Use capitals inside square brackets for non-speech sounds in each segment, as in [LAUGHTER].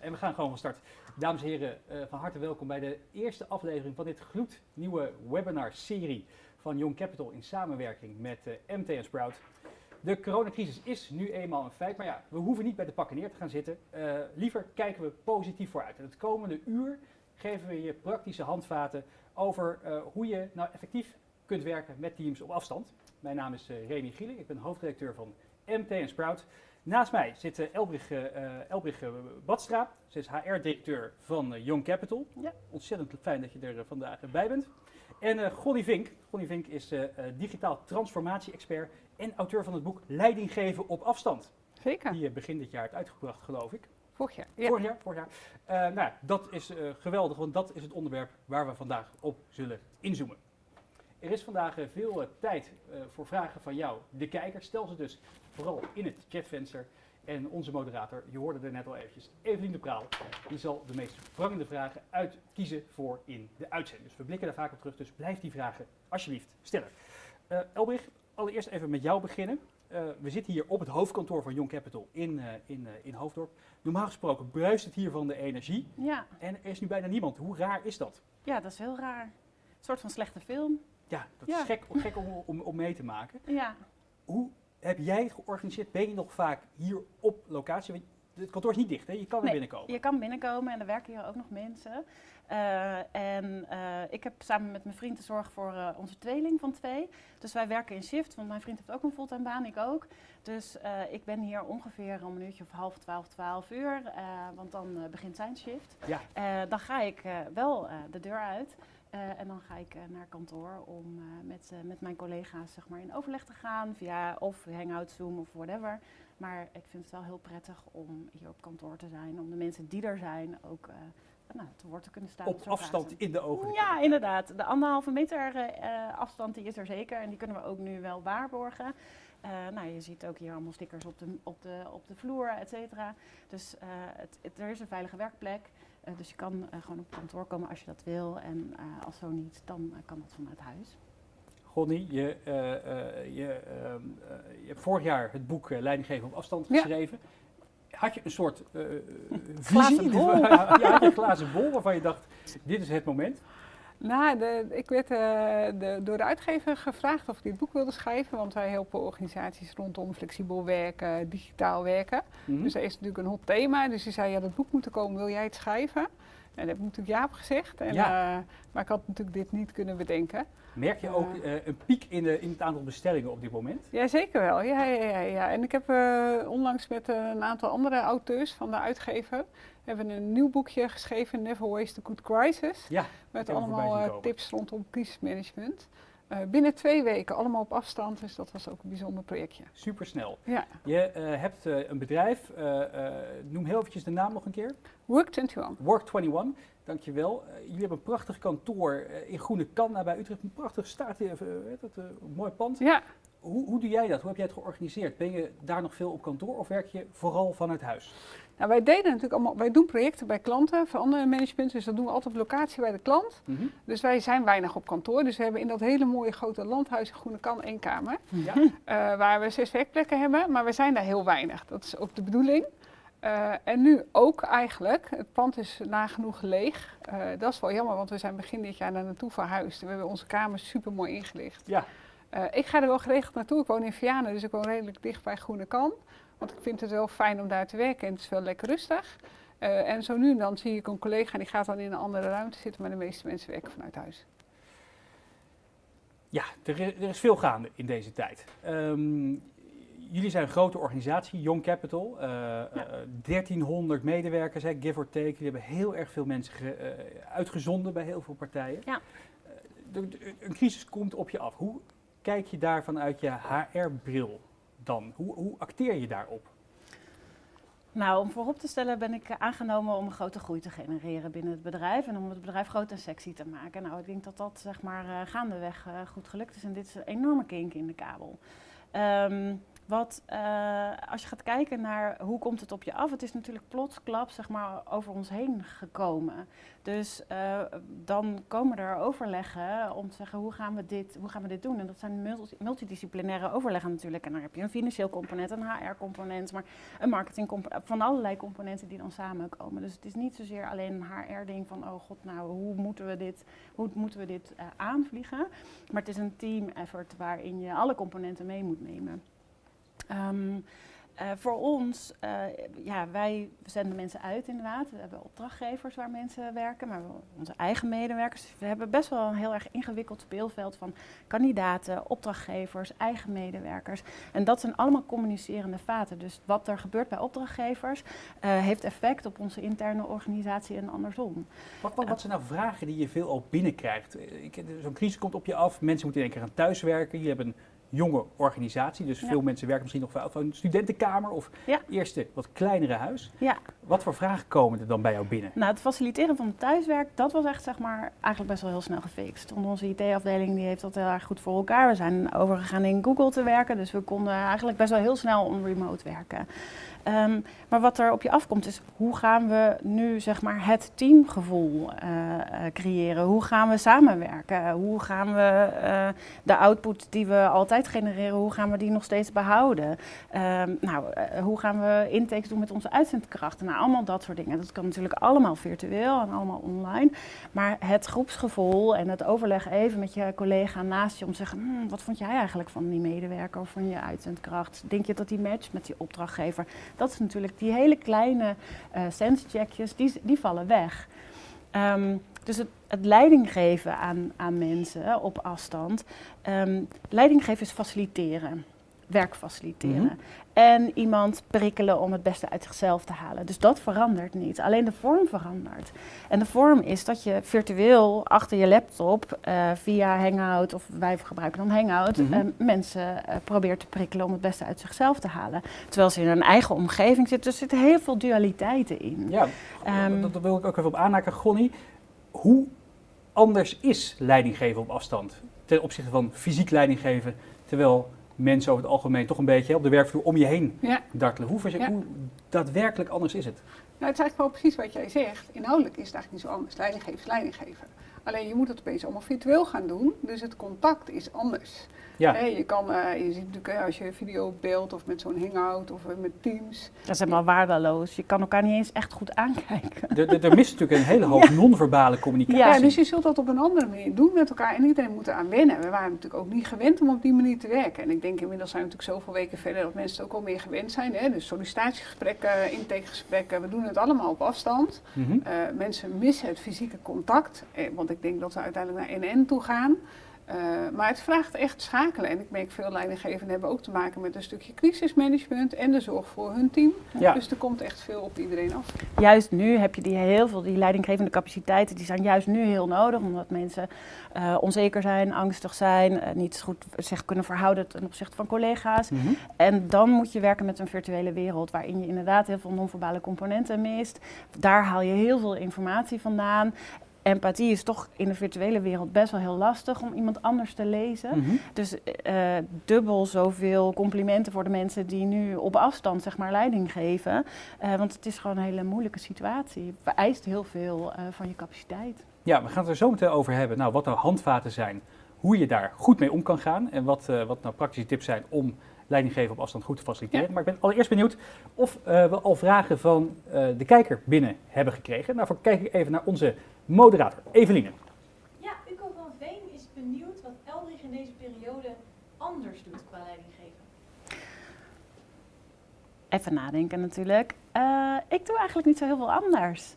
en we gaan gewoon van start. Dames en heren, uh, van harte welkom bij de eerste aflevering van dit gloednieuwe webinar-serie van Young Capital in samenwerking met uh, MT Sprout. De coronacrisis is nu eenmaal een feit, maar ja, we hoeven niet bij de pakken neer te gaan zitten. Liever kijken we positief vooruit. En het komende uur geven we je praktische handvaten over hoe je nou effectief kunt werken met teams op afstand. Mijn naam is Remy Gieling, ik ben hoofdredacteur van MT en Sprout. Naast mij zit uh, Elbrich, uh, Elbrich Badstra. Ze is HR-directeur van Young Capital. Ja. Ontzettend fijn dat je er vandaag bij bent. En Gonny Vink. Gonny Vink is digitaal transformatie-expert en auteur van het boek Leiding geven op afstand. Zeker. Die je begin dit jaar hebt uitgebracht, geloof ik. Vorig jaar. Ja. Vorig jaar, vorig jaar. nou, dat is geweldig, want dat is het onderwerp waar we vandaag op zullen inzoomen. Er is vandaag veel tijd voor vragen van jou, de kijker. Stel ze dus vooral in het chatvenster. En onze moderator, je hoorde er net al eventjes, Evelien de Praal, die zal de meest prangende vragen uitkiezen voor in de uitzending. Dus we blikken daar vaak op terug, dus blijf die vragen alsjeblieft stellen. Uh, Elbrich, allereerst even met jou beginnen. Uh, we zitten hier op het hoofdkantoor van Young Capital in, uh, in, in Hoofddorp. Normaal gesproken bruist het hier van de energie. Ja. En er is nu bijna niemand. Hoe raar is dat? Ja, dat is heel raar. Een soort van slechte film. Ja, dat is gek, gek om, om, om mee te maken. Ja. Hoe heb jij het georganiseerd? Ben je nog vaak hier op locatie? Want het kantoor is niet dicht, hè? je kan er nee, binnenkomen. Je kan binnenkomen en er werken hier ook nog mensen. Uh, en uh, ik heb samen met mijn vriend de zorg voor uh, onze tweeling van twee. Dus wij werken in shift, want mijn vriend heeft ook een fulltime baan, ik ook. Dus ik ben hier ongeveer om een uurtje of half twaalf, twaalf uur, want dan begint zijn shift. Ja. dan ga ik wel de deur uit. Uh, en dan ga ik uh, naar kantoor om uh, met, met mijn collega's zeg maar, in overleg te gaan via of Hangout, Zoom of whatever. Maar ik vind het wel heel prettig om hier op kantoor te zijn, om de mensen die er zijn ook nou, te woord te kunnen staan. Op afstand in de ogen. Ja, inderdaad. De anderhalve meter afstand die is er zeker en die kunnen we ook nu wel waarborgen. nou, je ziet ook hier allemaal stickers op de, op de, op de vloer, et cetera. Dus het, het, er is een veilige werkplek. Uh, dus je kan uh, gewoon op kantoor komen als je dat wil. En uh, als zo niet, dan kan dat vanuit huis. Gonnie, je, je, ehm, je, hebt vorig jaar het boek Leiding geven op afstand geschreven. Ja. Had je een soort visie? Bol. [LAUGHS] ja, had je een glazen bol waarvan je dacht, dit is het moment? Nou, de, ik werd uh, de, door de uitgever gevraagd of ik dit boek wilde schrijven, want wij helpen organisaties rondom flexibel werken, digitaal werken. Mm -hmm. Dus dat is natuurlijk een hot thema. Dus die zei, ja, dat boek moet er komen, wil jij het schrijven? En dat heb ik natuurlijk Jaap gezegd, en, ja. uh, maar ik had natuurlijk dit niet kunnen bedenken. Merk je ook uh, een piek in, de, in, het aantal bestellingen op dit moment? Ja, zeker wel. Ja, ja, ja, ja. En ik heb onlangs met een aantal andere auteurs van de uitgever hebben een nieuw boekje geschreven, Never Waste a Good Crisis. Ja, met allemaal uh, tips rondom crisismanagement. Uh, binnen twee weken, allemaal op afstand, dus dat was ook een bijzonder projectje. Supersnel. Ja. Je uh, hebt een bedrijf, noem heel eventjes de naam nog een keer. Work21. Work21, dankjewel. jullie hebben een prachtig kantoor in Groene Kanna bij Utrecht, een prachtig staat, dat, mooi pand. Ja. Hoe, hoe doe jij dat? Hoe heb jij het georganiseerd? Ben je daar nog veel op kantoor of werk je vooral vanuit huis? Nou, wij deden natuurlijk allemaal, wij doen projecten bij klanten, verandermanagement, dus dat doen we altijd op locatie bij de klant. Mm -hmm. Dus wij zijn weinig op kantoor, dus we hebben in dat hele mooie grote landhuis in Groene Kan één kamer. Ja. Uh, waar we zes werkplekken hebben, maar we zijn daar heel weinig. Dat is ook de bedoeling. Uh, en nu ook eigenlijk, het pand is nagenoeg leeg. Uh, dat is wel jammer, want we zijn begin dit jaar naar naartoe verhuisd. We hebben onze kamers super mooi ingelicht. Ja. Ik ga er wel geregeld naartoe, ik woon in Vianen, dus ik woon redelijk dicht bij Groene Kan. Want ik vind het wel fijn om daar te werken en het is wel lekker rustig. Uh, en zo nu en dan zie ik een collega die gaat dan in een andere ruimte zitten, maar de meeste mensen werken vanuit huis. Ja, er is, er is veel gaande in deze tijd. Um, jullie zijn een grote organisatie, Young Capital. Uh, ja. uh, 1300 medewerkers, hè, give or take. Jullie hebben heel erg veel mensen ge, uitgezonden bij heel veel partijen. Ja. De, de, een crisis komt op je af. Hoe kijk je daar vanuit je HR-bril dan? Hoe, hoe acteer je daarop? Nou, om voorop te stellen ben ik aangenomen om een grote groei te genereren binnen het bedrijf en om het bedrijf groot en sexy te maken. Nou, ik denk dat dat zeg maar uh, gaandeweg uh, goed gelukt is en dit is een enorme kink in de kabel. Um, Wat, uh, als je gaat kijken naar hoe komt het op je af, het is natuurlijk plotsklap zeg maar, over ons heen gekomen. Dus uh, dan komen er overleggen om te zeggen hoe gaan we dit, hoe gaan we dit doen. En dat zijn multidisciplinaire overleggen natuurlijk. En dan heb je een financieel component, een HR-component, maar een marketing van allerlei componenten die dan samenkomen. Dus het is niet zozeer alleen een HR-ding van oh god, nou hoe moeten we dit, hoe moeten we dit uh, aanvliegen. Maar het is een team effort waarin je alle componenten mee moet nemen. Um, uh, voor ons, uh, ja, wij zenden mensen uit inderdaad. We hebben opdrachtgevers waar mensen werken, maar onze eigen medewerkers. Dus we hebben best wel een heel erg ingewikkeld speelveld van kandidaten, opdrachtgevers, eigen medewerkers. En dat zijn allemaal communicerende vaten. Dus wat er gebeurt bij opdrachtgevers uh, heeft effect op onze interne organisatie en andersom. Wat, wat, wat zijn nou vragen die je veel al binnenkrijgt? Zo'n crisis komt op je af, mensen moeten in één keer gaan thuiswerken. Je hebt een jonge organisatie. Dus veel mensen werken misschien nog wel van een studentenkamer of eerste wat kleinere huis. Ja. Wat voor vragen komen er dan bij jou binnen? Nou, het faciliteren van het thuiswerk, dat was echt zeg maar eigenlijk best wel heel snel gefixt. onze IT-afdeling die heeft dat heel erg goed voor elkaar. We zijn overgegaan in Google te werken, dus we konden eigenlijk best wel heel snel on remote werken. Um, maar wat er op je afkomt is, hoe gaan we nu zeg maar het teamgevoel uh, creëren? Hoe gaan we samenwerken? Hoe gaan we uh, de output die we altijd genereren, hoe gaan we die nog steeds behouden? Um, nou, hoe gaan we intakes doen met onze uitzendkrachten? Nou, allemaal dat soort dingen. Dat kan natuurlijk allemaal virtueel en allemaal online. Maar het groepsgevoel en het overleg even met je collega naast je om te zeggen, hm, wat vond jij eigenlijk van die medewerker of van je uitzendkracht? Denk je dat die matcht met die opdrachtgever? Dat is natuurlijk die hele kleine uh, sense-checkjes, die, die vallen weg. Um, dus het, het leiding geven aan, aan mensen op afstand. Um, leiding geven is faciliteren werk faciliteren. Mhm. En iemand prikkelen om het beste uit zichzelf te halen. Dus dat verandert niet. Alleen de vorm verandert. En de vorm is dat je virtueel achter je laptop uh, via Hangout, of wij gebruiken dan Hangout, mm mensen uh, probeert te prikkelen om het beste uit zichzelf te halen. Terwijl ze in een eigen omgeving zitten. Dus er zitten heel veel dualiteiten in. Ja, um, dat, dat, wil ik ook even op aanhaken. Gonnie, hoe anders is leiding geven op afstand ten opzichte van fysiek leiding geven, terwijl mensen over het algemeen toch een beetje op de werkvloer om je heen dartelen. Hoe, ja. hoe daadwerkelijk anders is het? Nou, het is eigenlijk wel precies wat jij zegt. Inhoudelijk is het eigenlijk niet zo anders. Leidinggeven is leidinggeven. Alleen je moet het opeens allemaal virtueel gaan doen, dus het contact is anders. Ja. je, kan, uh, je ziet natuurlijk als je video beeld of met zo'n hangout of uh, met Teams. Dat is helemaal waardeloos. Je kan elkaar niet eens echt goed aankijken. Er mist natuurlijk een hele hoop [LAUGHS] non-verbale communicatie. Ja, dus je zult dat op een andere manier doen met elkaar en iedereen moet eraan wennen. We waren natuurlijk ook niet gewend om op die manier te werken. En ik denk inmiddels zijn we natuurlijk zoveel weken verder dat mensen het ook al meer gewend zijn. Hè? Dus sollicitatiegesprekken, intakegesprekken, we doen het allemaal op afstand. Mm -hmm. uh, mensen missen het fysieke contact, want ik denk dat we uiteindelijk naar NN toe gaan. Uh, maar het vraagt echt schakelen. En ik merk veel leidinggevenden hebben ook te maken met een stukje crisismanagement en de zorg voor hun team. Ja. Dus er komt echt veel op iedereen af. Juist nu heb je die heel veel, die leidinggevende capaciteiten, die zijn juist nu heel nodig. Omdat mensen uh, onzeker zijn, angstig zijn, uh, niet goed zich kunnen verhouden ten opzichte van collega's. Mm -hmm. En dan moet je werken met een virtuele wereld waarin je inderdaad heel veel non-verbale componenten mist. Daar haal je heel veel informatie vandaan empathie is toch in de virtuele wereld best wel heel lastig om iemand anders te lezen. Mhm. Dus uh, dubbel zoveel complimenten voor de mensen die nu op afstand zeg maar leiding geven. Uh, want het is gewoon een hele moeilijke situatie. Het vereist heel veel uh, van je capaciteit. Ja, we gaan het er zo meteen over hebben. Nou, wat nou handvaten zijn, hoe je daar goed mee om kan gaan en wat, wat nou praktische tips zijn om leidinggeven op afstand goed te faciliteren. Ja. Maar ik ben allereerst benieuwd of we al vragen van de kijker binnen hebben gekregen. Daarvoor kijk ik even naar onze moderator, Eveline. Ja, Uco van Veen is benieuwd wat Eldrich in deze periode anders doet qua leidinggeven. Even nadenken natuurlijk. Uh, ik doe eigenlijk niet zo heel veel anders.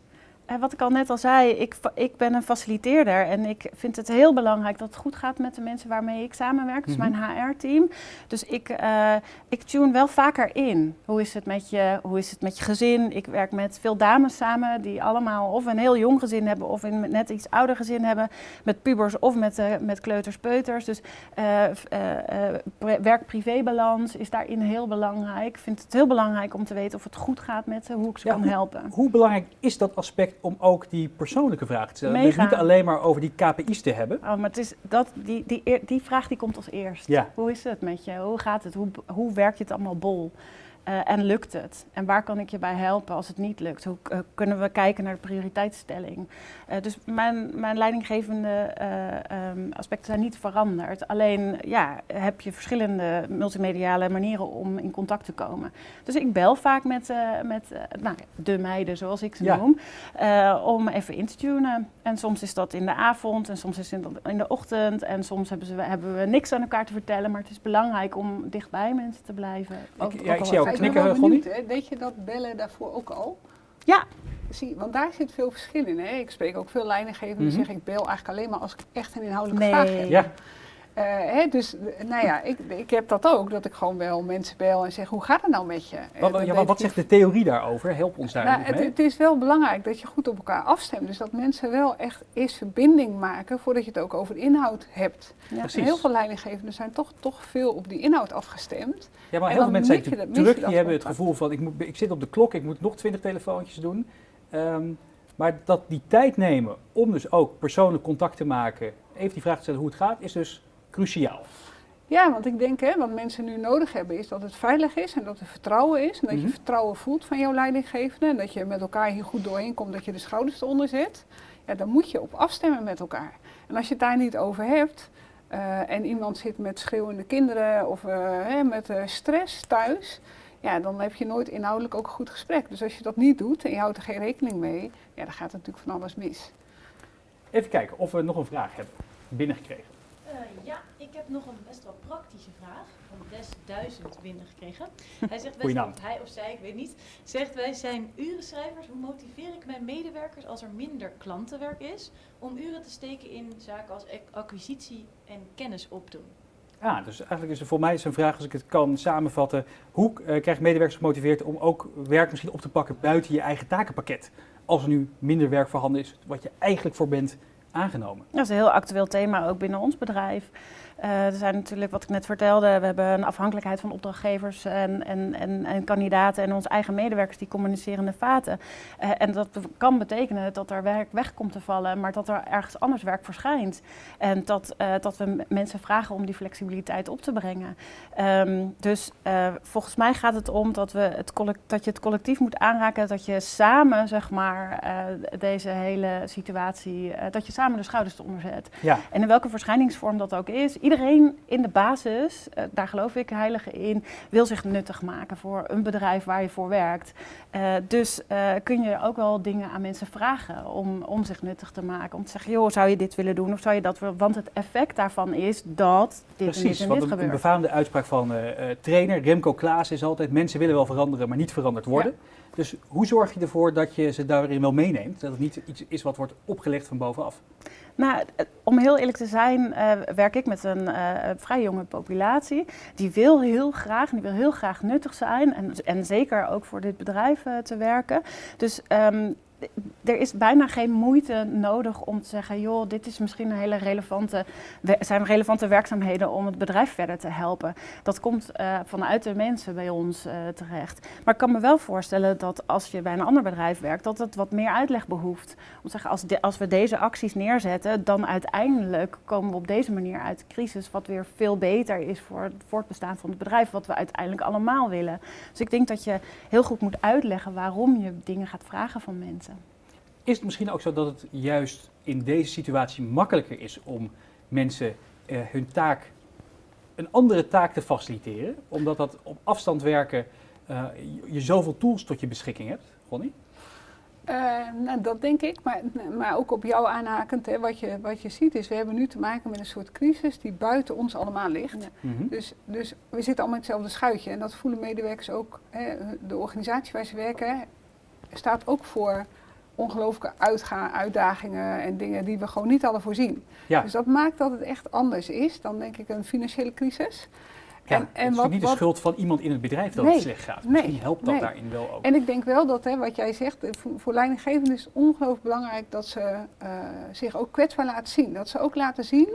Wat ik al net al zei, ik, ik ben een faciliteerder en ik vind het heel belangrijk dat het goed gaat met de mensen waarmee ik samenwerk, dus mijn HR-team. Mhm. Dus ik, uh, ik tune wel vaker in. Hoe is, het met je, hoe is het met je gezin? Ik werk met veel dames samen die allemaal of een heel jong gezin hebben of een net iets ouder gezin hebben. Met pubers of met, uh, met kleuters, peuters. Dus werk-privé-balans is daarin heel belangrijk. Ik vind het heel belangrijk om te weten of het goed gaat met ze, hoe ik ze kan helpen. Hoe belangrijk is dat aspect om ook die persoonlijke vragen te stellen. Dus niet alleen maar over die KPI's te hebben. Oh, maar het is dat, die, die, die vraag die komt als eerst. Ja. Hoe is het met je? Hoe gaat het? Hoe, hoe werk je het allemaal bol? Eh, en lukt het? En waar kan ik je bij helpen als het niet lukt? Hoe eh, kunnen we kijken naar de prioriteitsstelling? Eh, dus mijn, mijn leidinggevende eh, ehm, aspecten zijn niet veranderd. Alleen ja, heb je verschillende multimediale manieren om in contact te komen. Dus ik bel vaak met, met nou, de meiden, zoals ik ze Ja. noem, om even in te tunen. En soms is dat in de avond en soms is het in de- ochtend. En soms hebben, ze, hebben we niks aan elkaar te vertellen. Maar het is belangrijk om dichtbij mensen te blijven. Ook- ja, ook ik zie jou Ben knikken, wel Gonnie? benieuwd, hè. Deed je dat bellen daarvoor ook al? Ja. Zie, want daar zit veel verschil in. Hè? Ik spreek ook veel leidinggevenden die Mhm. zeggen ik bel eigenlijk alleen maar als ik echt een inhoudelijke Nee. vraag heb. Ja. Eh, hè, dus nou ja, ik, ik heb dat ook, dat ik gewoon wel mensen bel en zeg hoe gaat het nou met je? Eh, Wat, ja, maar wat ik zegt de theorie daarover? Help ons daar nou, eens het, mee. het is wel belangrijk dat je goed op elkaar afstemt. Dus dat mensen wel echt eerst verbinding maken voordat je het ook over de inhoud hebt. Ja. En heel veel leidinggevenden zijn toch, toch veel op die inhoud afgestemd. Ja, maar heel veel mensen zijn dat- druk. Die hebben het gevoel van, ik, moet, ik zit op de klok, ik moet nog twintig telefoontjes doen. Ehm, maar dat die tijd nemen om dus ook persoonlijk contact te maken, even die vraag te stellen hoe het gaat, is dus cruciaal. Ja, want ik denk, hè, wat mensen nu nodig hebben, is dat het veilig is en dat er vertrouwen is. En dat Mhm. je vertrouwen voelt van jouw leidinggevende. En dat je met elkaar hier goed doorheen komt, dat je de schouders eronder zet. Ja, dan moet je op afstemmen met elkaar. En als je het daar niet over hebt eh, en iemand zit met schreeuwende kinderen of eh, hè, met eh, stress thuis. Ja, dan heb je nooit inhoudelijk ook een goed gesprek. Dus als je dat niet doet en je houdt er geen rekening mee, ja, dan gaat het natuurlijk van alles mis. Even kijken of we nog een vraag hebben binnengekregen. Eh, ja, ik heb nog een best wel praktische vraag van Des1000 binnengekregen. [LAUGHS] Hij zegt, Goeie naam. hij of zij, ik weet niet, zegt wij zijn urenschrijvers. Hoe motiveer ik mijn medewerkers als er minder klantenwerk is om uren te steken in zaken als ac- acquisitie en kennis opdoen? Ja, dus eigenlijk is er voor mij een vraag, als ik het kan samenvatten, hoe eh, krijg je medewerkers gemotiveerd om ook werk misschien op te pakken buiten je eigen takenpakket? Als er nu minder werk voorhanden is, wat je eigenlijk voor bent aangenomen. Dat is een heel actueel thema ook binnen ons bedrijf. Eh, er zijn natuurlijk, wat ik net vertelde, we hebben een afhankelijkheid van opdrachtgevers en, en, en, en kandidaten en onze eigen medewerkers die communicerende vaten. Eh, en dat kan betekenen dat er werk weg komt te vallen, maar dat er ergens anders werk verschijnt. En dat, eh, dat we mensen vragen om die flexibiliteit op te brengen. Ehm, dus volgens mij gaat het om dat, we het dat je het collectief moet aanraken, dat je samen, zeg maar, deze hele situatie, dat je samen de schouders eronder zet. Ja, En in welke verschijningsvorm dat ook is, iedereen in de basis, eh, daar geloof ik heilig in, wil zich nuttig maken voor een bedrijf waar je voor werkt. Eh, dus eh, kun je ook wel dingen aan mensen vragen om, om zich nuttig te maken. Om te zeggen, joh, zou je dit willen doen of zou je dat willen? Want het effect daarvan is dat dit en dit precies. Want een, befaamde uitspraak van trainer Remco Klaas is altijd, mensen willen wel veranderen, maar niet veranderd worden. Dus hoe zorg je ervoor dat je ze daarin wel meeneemt? Dat het niet iets is wat wordt opgelegd van bovenaf. Eh, om heel eerlijk te zijn, eh, werk ik met een eh, vrij jonge populatie. Die wil heel graag, die wil heel graag nuttig zijn en, en zeker ook voor dit bedrijf te werken. Dus ehm, er is bijna geen moeite nodig om te zeggen, joh, dit is misschien een hele relevante, zijn relevante werkzaamheden om het bedrijf verder te helpen. Dat komt eh, vanuit de mensen bij ons eh, terecht. Maar ik kan me wel voorstellen dat als je bij een ander bedrijf werkt, dat het wat meer uitleg behoeft. Om te zeggen, als, als we deze acties neerzetten, dan uiteindelijk komen we op deze manier uit de crisis, wat weer veel beter is voor het voortbestaan van het bedrijf, wat we uiteindelijk allemaal willen. Dus ik denk dat je heel goed moet uitleggen waarom je dingen gaat vragen van mensen. Is het misschien ook zo dat het juist in deze situatie makkelijker is om mensen eh, hun taak, een andere taak te faciliteren? Omdat dat op afstand werken, eh, je, zoveel tools tot je beschikking hebt, Ronnie? Eh, nou, dat denk ik, maar, maar ook op jou aanhakend. Hè, wat, je, wat je ziet is, we hebben nu te maken met een soort crisis die buiten ons allemaal ligt. Ja. Mhm. Dus, dus we zitten allemaal in hetzelfde schuitje. En dat voelen medewerkers ook. Hè, de organisatie waar ze werken hè, staat ook voor ongelooflijke uitgaan, uitdagingen en dingen die we gewoon niet hadden voorzien. Ja. Dus dat maakt dat het echt anders is dan denk ik een financiële crisis. Ja, en- het is natuurlijk niet de wat- schuld van iemand in het bedrijf dat Nee, het slecht gaat. nee, Misschien helpt dat nee. daarin wel ook. En ik denk wel dat, hè, wat jij zegt, eh, voor, voor leidinggevenden is het ongelooflijk belangrijk dat ze eh, zich ook kwetsbaar laten zien. Dat ze ook laten zien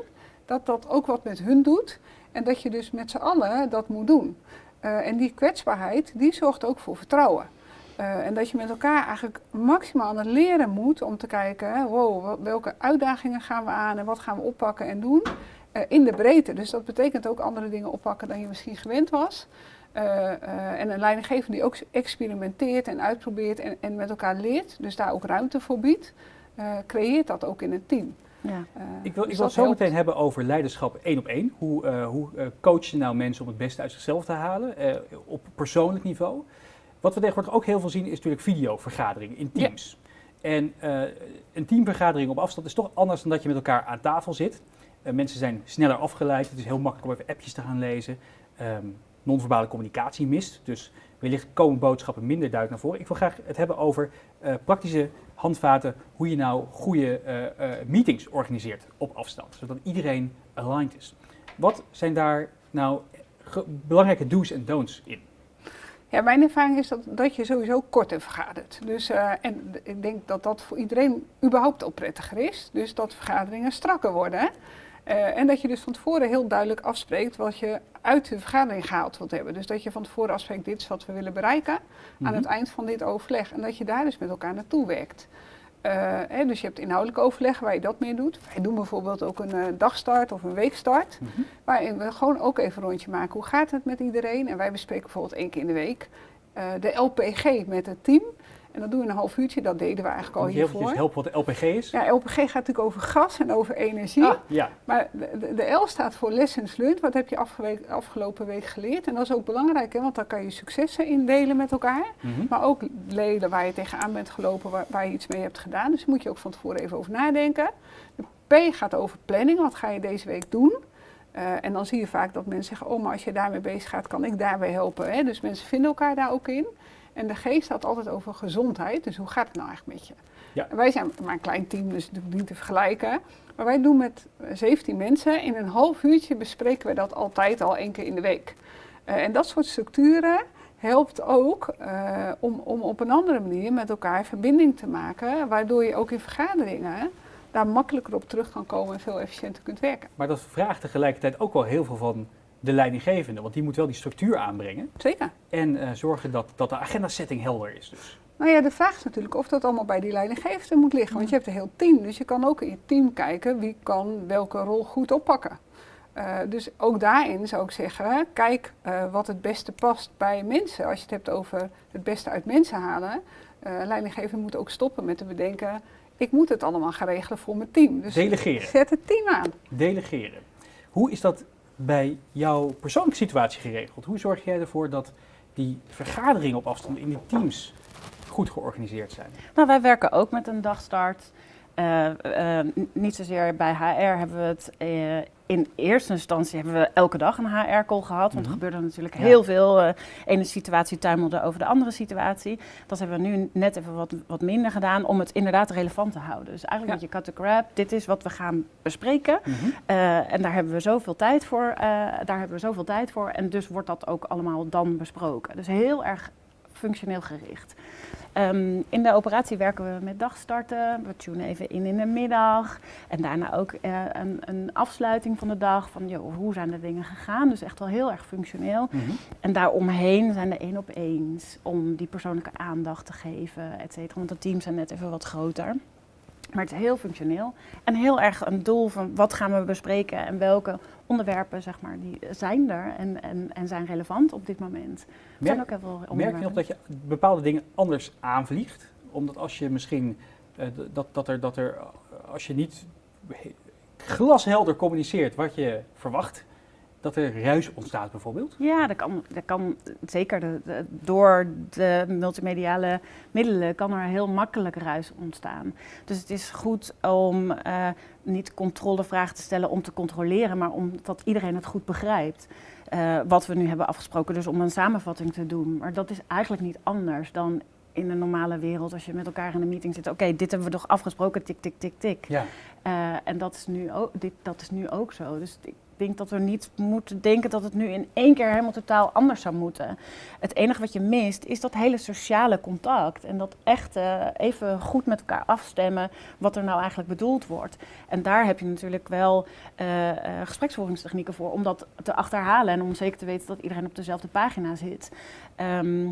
dat dat ook wat met hun doet en dat je dus met z'n allen dat moet doen. Eh, en die kwetsbaarheid, die zorgt ook voor vertrouwen. Eh, en dat je met elkaar eigenlijk maximaal aan het leren moet om te kijken, hè, wow, welke uitdagingen gaan we aan en wat gaan we oppakken en doen eh, in de breedte. Dus dat betekent ook andere dingen oppakken dan je misschien gewend was. Eh, eh, en een leidinggever die ook experimenteert en uitprobeert en, en met elkaar leert, dus daar ook ruimte voor biedt, eh, creëert dat ook in een team. Ja. Ik wil, dus ik wil dat zo helpt. meteen hebben over leiderschap één op één. Hoe, eh, hoe eh, coach je nou mensen om het beste uit zichzelf te halen eh, op persoonlijk niveau? Wat we tegenwoordig ook heel veel zien is natuurlijk videovergaderingen in Ja. teams. En eh, een teamvergadering op afstand is toch anders dan dat je met elkaar aan tafel zit. Eh, mensen zijn sneller afgeleid. Het is heel makkelijk om even appjes te gaan lezen. Ehm non-verbale communicatie mist. Dus wellicht komen boodschappen minder duidelijk naar voren. Ik wil graag het hebben over eh, praktische handvaten hoe je nou goede meetings organiseert op afstand, zodat iedereen aligned is. Wat zijn daar nou belangrijke do's en don'ts in? Ja, mijn ervaring is dat, dat je sowieso korter vergadert. Dus, eh, en ik denk dat dat voor iedereen überhaupt al prettiger is. Dus dat vergaderingen strakker worden. Eh, en dat je dus van tevoren heel duidelijk afspreekt wat je uit de vergadering gehaald wilt hebben. Dus dat je van tevoren afspreekt, dit is wat we willen bereiken aan Mhm. het eind van dit overleg. En dat je daar dus met elkaar naartoe werkt. Eh, hè, dus je hebt inhoudelijk overleg waar je dat mee doet. Wij doen bijvoorbeeld ook een eh, dagstart of een weekstart. Mhm. Waarin we gewoon ook even een rondje maken. Hoe gaat het met iedereen? En wij bespreken bijvoorbeeld één keer in de week eh, de LPG met het team. En dat doen we een half uurtje. Dat deden we eigenlijk al hiervoor. helpen wat de LPG is? Ja, LPG gaat natuurlijk over gas en over energie. Ah, ja. Maar de, L staat voor lessons learned. Wat heb je afgelopen week geleerd? En dat is ook belangrijk, hè, want dan kan je successen indelen met elkaar. Mhm. Maar ook leden waar je tegenaan bent gelopen, waar, waar je iets mee hebt gedaan. Dus daar moet je ook van tevoren even over nadenken. De P gaat over planning. Wat ga je deze week doen? Eh, en dan zie je vaak dat mensen zeggen, oh, maar als je daarmee bezig gaat, kan ik daarbij helpen. Hè? Dus mensen vinden elkaar daar ook in. En de G staat altijd over gezondheid. Dus hoe gaat het nou eigenlijk met je? Ja. En wij zijn maar een klein team, dus natuurlijk niet te vergelijken. Maar wij doen met eh, 17 mensen. In een half uurtje bespreken we dat altijd al één keer in de week. Eh, en dat soort structuren helpt ook eh, om, om op een andere manier met elkaar verbinding te maken. Waardoor je ook in vergaderingen daar makkelijker op terug kan komen en veel efficiënter kunt werken. Maar dat vraagt tegelijkertijd ook wel heel veel van de leidinggevende, want die moet wel die structuur aanbrengen Zeker. en eh, zorgen dat, dat de agenda-setting helder is. Dus. Nou ja, de vraag is natuurlijk of dat allemaal bij die leidinggevende moet liggen. Want je hebt een heel team, dus je kan ook in je team kijken wie kan welke rol goed oppakken. Eh, dus ook daarin zou ik zeggen, kijk eh, wat het beste past bij mensen. Als je het hebt over het beste uit mensen halen, eh leidinggevende moet ook stoppen met te bedenken, ik moet het allemaal gaan regelen voor mijn team. Dus Delegeren. zet het team aan. Delegeren. Hoe is dat bij jouw persoonlijke situatie geregeld? Hoe zorg jij ervoor dat die vergaderingen op afstand in die teams goed georganiseerd zijn? Nou, wij werken ook met een dagstart. Eh, eh, niet zozeer bij HR hebben we het. eh, in eerste instantie hebben we elke dag een HR-call gehad. Want er Mhm. gebeurde natuurlijk Ja. heel veel. eh ene situatie tuimelde over de andere situatie. Dat hebben we nu net even wat, wat minder gedaan om het inderdaad relevant te houden. Dus eigenlijk Ja. met je cut the grab. Dit is wat we gaan bespreken. Eh, en daar hebben we zoveel tijd voor. eh, daar hebben we zoveel tijd voor. En dus wordt dat ook allemaal dan besproken. Dus heel erg functioneel gericht. Ehm, in de operatie werken we met dagstarten. We tunen even in in de middag. En daarna ook eh, een, een afsluiting van de dag. Van joh, hoe zijn de dingen gegaan? Dus echt wel heel erg functioneel. Mhm. En daaromheen zijn de één op eens om die persoonlijke aandacht te geven, et cetera. Want de teams zijn net even wat groter. Maar het is heel functioneel. En heel erg een doel van wat gaan we bespreken en welke onderwerpen zeg maar, die zijn er en, en, en zijn relevant op dit moment. Er zijn ook heel veel merk je nog dat je bepaalde dingen anders aanvliegt? Omdat als je misschien, eh, dat, dat, er, dat er, eh, als je niet he- glashelder communiceert wat je verwacht, dat er ruis ontstaat bijvoorbeeld? Ja, dat kan, dat kan zeker. De, de- door de multimediale middelen kan er heel makkelijk ruis ontstaan. Dus het is goed om eh, niet controlevragen te stellen om te controleren, maar omdat iedereen het goed begrijpt. eh, wat we nu hebben afgesproken, dus om een samenvatting te doen. Maar dat is eigenlijk niet anders dan in de normale wereld als je met elkaar in een meeting zit. Oké, dit hebben we toch afgesproken, tik, tik, tik, tik. Ja. Eh, en dat is, nu ook, dit, dat is nu ook zo. Dus ik denk dat we niet moeten denken dat het nu in één keer helemaal totaal anders zou moeten. Het enige wat je mist is dat hele sociale contact. En dat echt eh, even goed met elkaar afstemmen wat er nou eigenlijk bedoeld wordt. En daar heb je natuurlijk wel eh, gespreksvoeringstechnieken voor om dat te achterhalen. En om zeker te weten dat iedereen op dezelfde pagina zit. Ehm,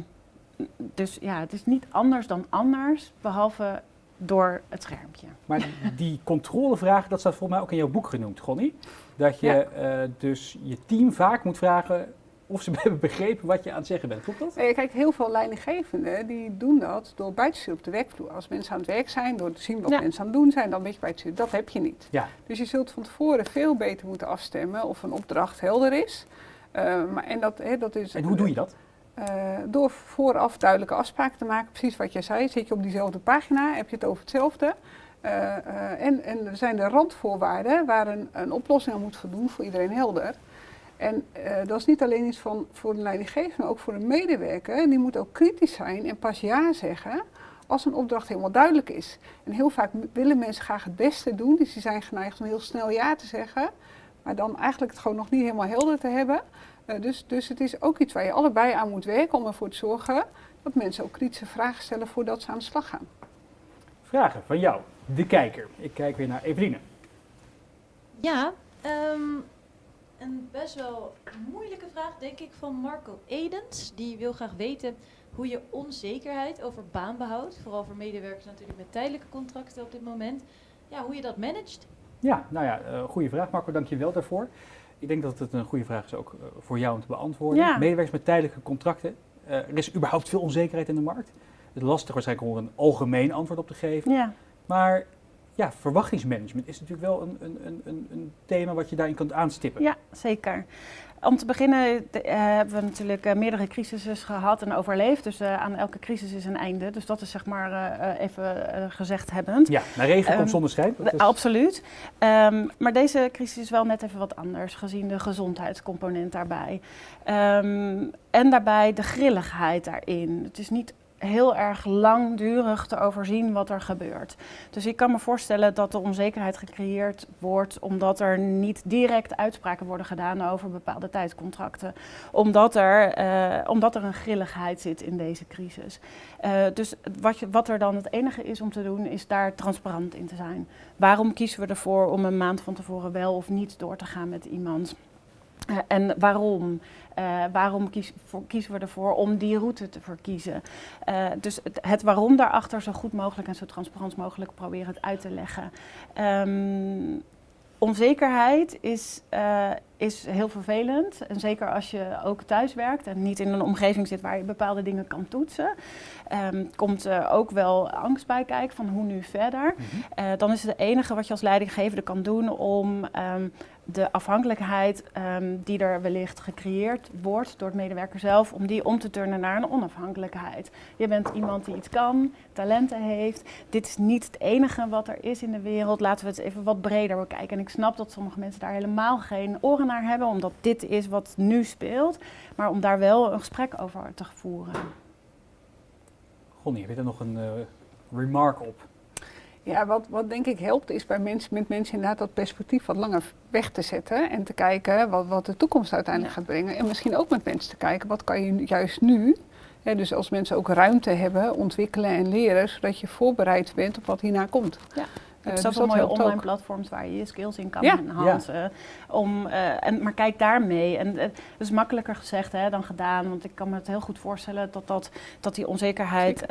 dus ja, het is niet anders dan anders, behalve door het schermpje. Maar die controlevraag, dat staat volgens mij ook in jouw boek genoemd, Gonnie. Dat je Ja. eh, dus je team vaak moet vragen of ze [LAUGHS] hebben begrepen wat je aan het zeggen bent. Klopt dat? Kijk, heel veel leidinggevenden die doen dat door bij te sturen op de werkvloer. Als mensen aan het werk zijn, door te zien wat Ja. mensen aan het doen zijn, dan ben je bij te sturen. Dat heb je niet. Ja. Dus je zult van tevoren veel beter moeten afstemmen of een opdracht helder is. Eh, maar, en dat, hè, dat is, En hoe doe je dat? Eh, door vooraf duidelijke afspraken te maken, precies wat jij zei. Zit je op diezelfde pagina, heb je het over hetzelfde. Eh, eh, en, en er zijn de randvoorwaarden waar een, een oplossing aan moet voldoen voor iedereen helder. En eh, dat is niet alleen iets van, voor een leidinggever, maar ook voor een medewerker. Die moet ook kritisch zijn en pas ja zeggen als een opdracht helemaal duidelijk is. En heel vaak willen mensen graag het beste doen, dus die zijn geneigd om heel snel ja te zeggen. Maar dan eigenlijk het gewoon nog niet helemaal helder te hebben. Dus, dus het is ook iets waar je allebei aan moet werken om ervoor te zorgen dat mensen ook kritische vragen stellen voordat ze aan de slag gaan. Vragen van jou, de kijker. Ik kijk weer naar Eveline. Ja, ehm, een best wel moeilijke vraag, denk ik, van Marco Edens. Die wil graag weten hoe je onzekerheid over baanbehoud, vooral voor medewerkers natuurlijk met tijdelijke contracten op dit moment, ja, hoe je dat managt. Ja, nou ja, uh, goede vraag Marco, dank je wel daarvoor. Ik denk dat het een goede vraag is ook uh, voor jou om te beantwoorden. Ja. Medewerkers met tijdelijke contracten. Uh, er is überhaupt veel onzekerheid in de markt. Het is lastig waarschijnlijk om er een algemeen antwoord op te geven. Ja. Maar ja, verwachtingsmanagement is natuurlijk wel een, een, een, een thema wat je daarin kunt aanstippen. Ja, zeker. Om te beginnen de, uh, hebben we natuurlijk uh, meerdere crisissen gehad en overleefd. Dus uh, aan elke crisis is een einde. Dus dat is zeg maar even gezegd hebbend. Ja, naar regen um, komt zonneschijn. Is... Absoluut. Um, maar deze crisis is wel net even wat anders, gezien de gezondheidscomponent daarbij. Um, en daarbij de grilligheid daarin. Het is niet heel erg langdurig te overzien wat er gebeurt. Dus ik kan me voorstellen dat de onzekerheid gecreëerd wordt omdat er niet direct uitspraken worden gedaan over bepaalde tijdscontracten. Omdat er, uh, omdat er een grilligheid zit in deze crisis. Uh, dus wat, je, wat er dan het enige is om te doen, is daar transparant in te zijn. Waarom kiezen we ervoor om een maand van tevoren wel of niet door te gaan met iemand? Uh, en waarom? Uh, waarom kies, voor, kiezen we ervoor om die route te verkiezen? Uh, dus het, het, waarom daarachter zo goed mogelijk en zo transparant mogelijk proberen het uit te leggen. Um, onzekerheid is, uh, is heel vervelend. En zeker als je ook thuis werkt en niet in een omgeving zit waar je bepaalde dingen kan toetsen. Um, komt er ook wel angst bij kijken van hoe nu verder. Mm -hmm. dan is het enige wat je als leidinggevende kan doen om um, de afhankelijkheid um, die er wellicht gecreëerd wordt door het medewerker zelf, om die om te turnen naar een onafhankelijkheid. Je bent iemand die iets kan, talenten heeft. Dit is niet het enige wat er is in de wereld. Laten we het even wat breder bekijken. En ik snap dat sommige mensen daar helemaal geen oren naar hebben, omdat dit is wat nu speelt. Maar om daar wel een gesprek over te voeren. Gonnie, heb je er nog een uh, remark op? Ja, wat, wat denk ik helpt is bij mensen, met mensen inderdaad dat perspectief wat langer weg te zetten. En te kijken wat, wat de toekomst uiteindelijk ja. gaat brengen. En misschien ook met mensen te kijken, wat kan je juist nu... Dus als mensen ook ruimte hebben, ontwikkelen en leren... zodat je voorbereid bent op wat hierna komt. Ja. Je hebt uh, zoveel mooie online ook. platforms waar je je skills in kan ja. enhancen. Ja. Om, uh, en, maar kijk daarmee. En het uh, is makkelijker gezegd hè, dan gedaan. Want ik kan me het heel goed voorstellen dat, dat, dat die onzekerheid...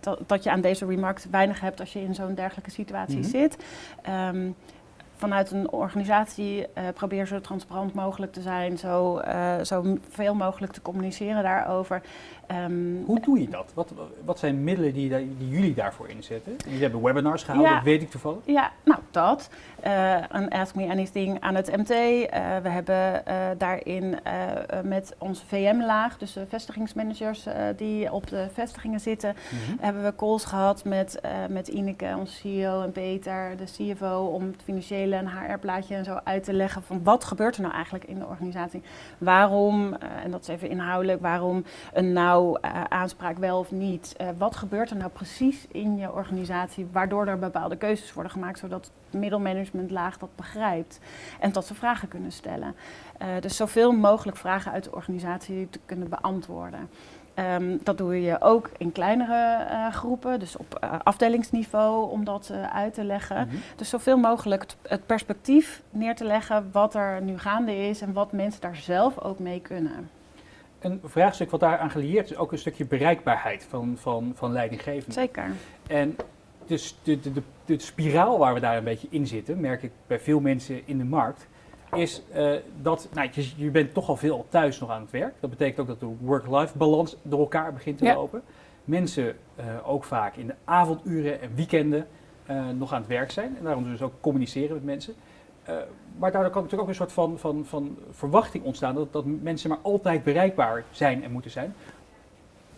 dat, dat je aan deze remark weinig hebt als je in zo'n dergelijke situatie mm -hmm. zit. Um, vanuit een organisatie uh, probeer zo transparant mogelijk te zijn, zo, uh, zo veel mogelijk te communiceren daarover. Um, Hoe doe je dat? Wat, wat zijn middelen die, die jullie daarvoor inzetten? Jullie hebben webinars gehouden, ja, dat weet ik toevallig. Ja, nou dat. Uh, een Ask Me Anything aan het MT. we hebben daarin met onze VM-laag, dus de vestigingsmanagers die op de vestigingen zitten, mm -hmm. hebben we calls gehad met, met Ineke, onze CEO, en Peter, de CFO, om het financiële en HR-plaatje en zo uit te leggen van wat gebeurt er nou eigenlijk in de organisatie. Waarom, en dat is even inhoudelijk, waarom een nou uh, aanspraak wel of niet. Uh, wat gebeurt er nou precies in je organisatie waardoor er bepaalde keuzes worden gemaakt zodat het middelmanagementlaag dat begrijpt en dat ze vragen kunnen stellen. dus zoveel mogelijk vragen uit de organisatie te kunnen beantwoorden. Um, dat doe je ook in kleinere uh, groepen, dus op uh, afdelingsniveau om dat uh, uit te leggen. Mm -hmm. Dus zoveel mogelijk het, het, perspectief neer te leggen wat er nu gaande is en wat mensen daar zelf ook mee kunnen. Een vraagstuk wat daar aan gelieerd is ook een stukje bereikbaarheid van, van, van leidinggevenden. Zeker. En dus de, de, de, de spiraal waar we daar een beetje in zitten, merk ik bij veel mensen in de markt, is eh, dat nou, je, je bent toch al veel thuis nog aan het werk. Dat betekent ook dat de work-life balans door elkaar begint te Ja. lopen. Mensen eh, ook vaak in de avonduren en weekenden eh, nog aan het werk zijn. En daarom dus ook communiceren met mensen. Eh, maar daardoor kan natuurlijk ook een soort van, van, van verwachting ontstaan dat, dat mensen maar altijd bereikbaar zijn en moeten zijn.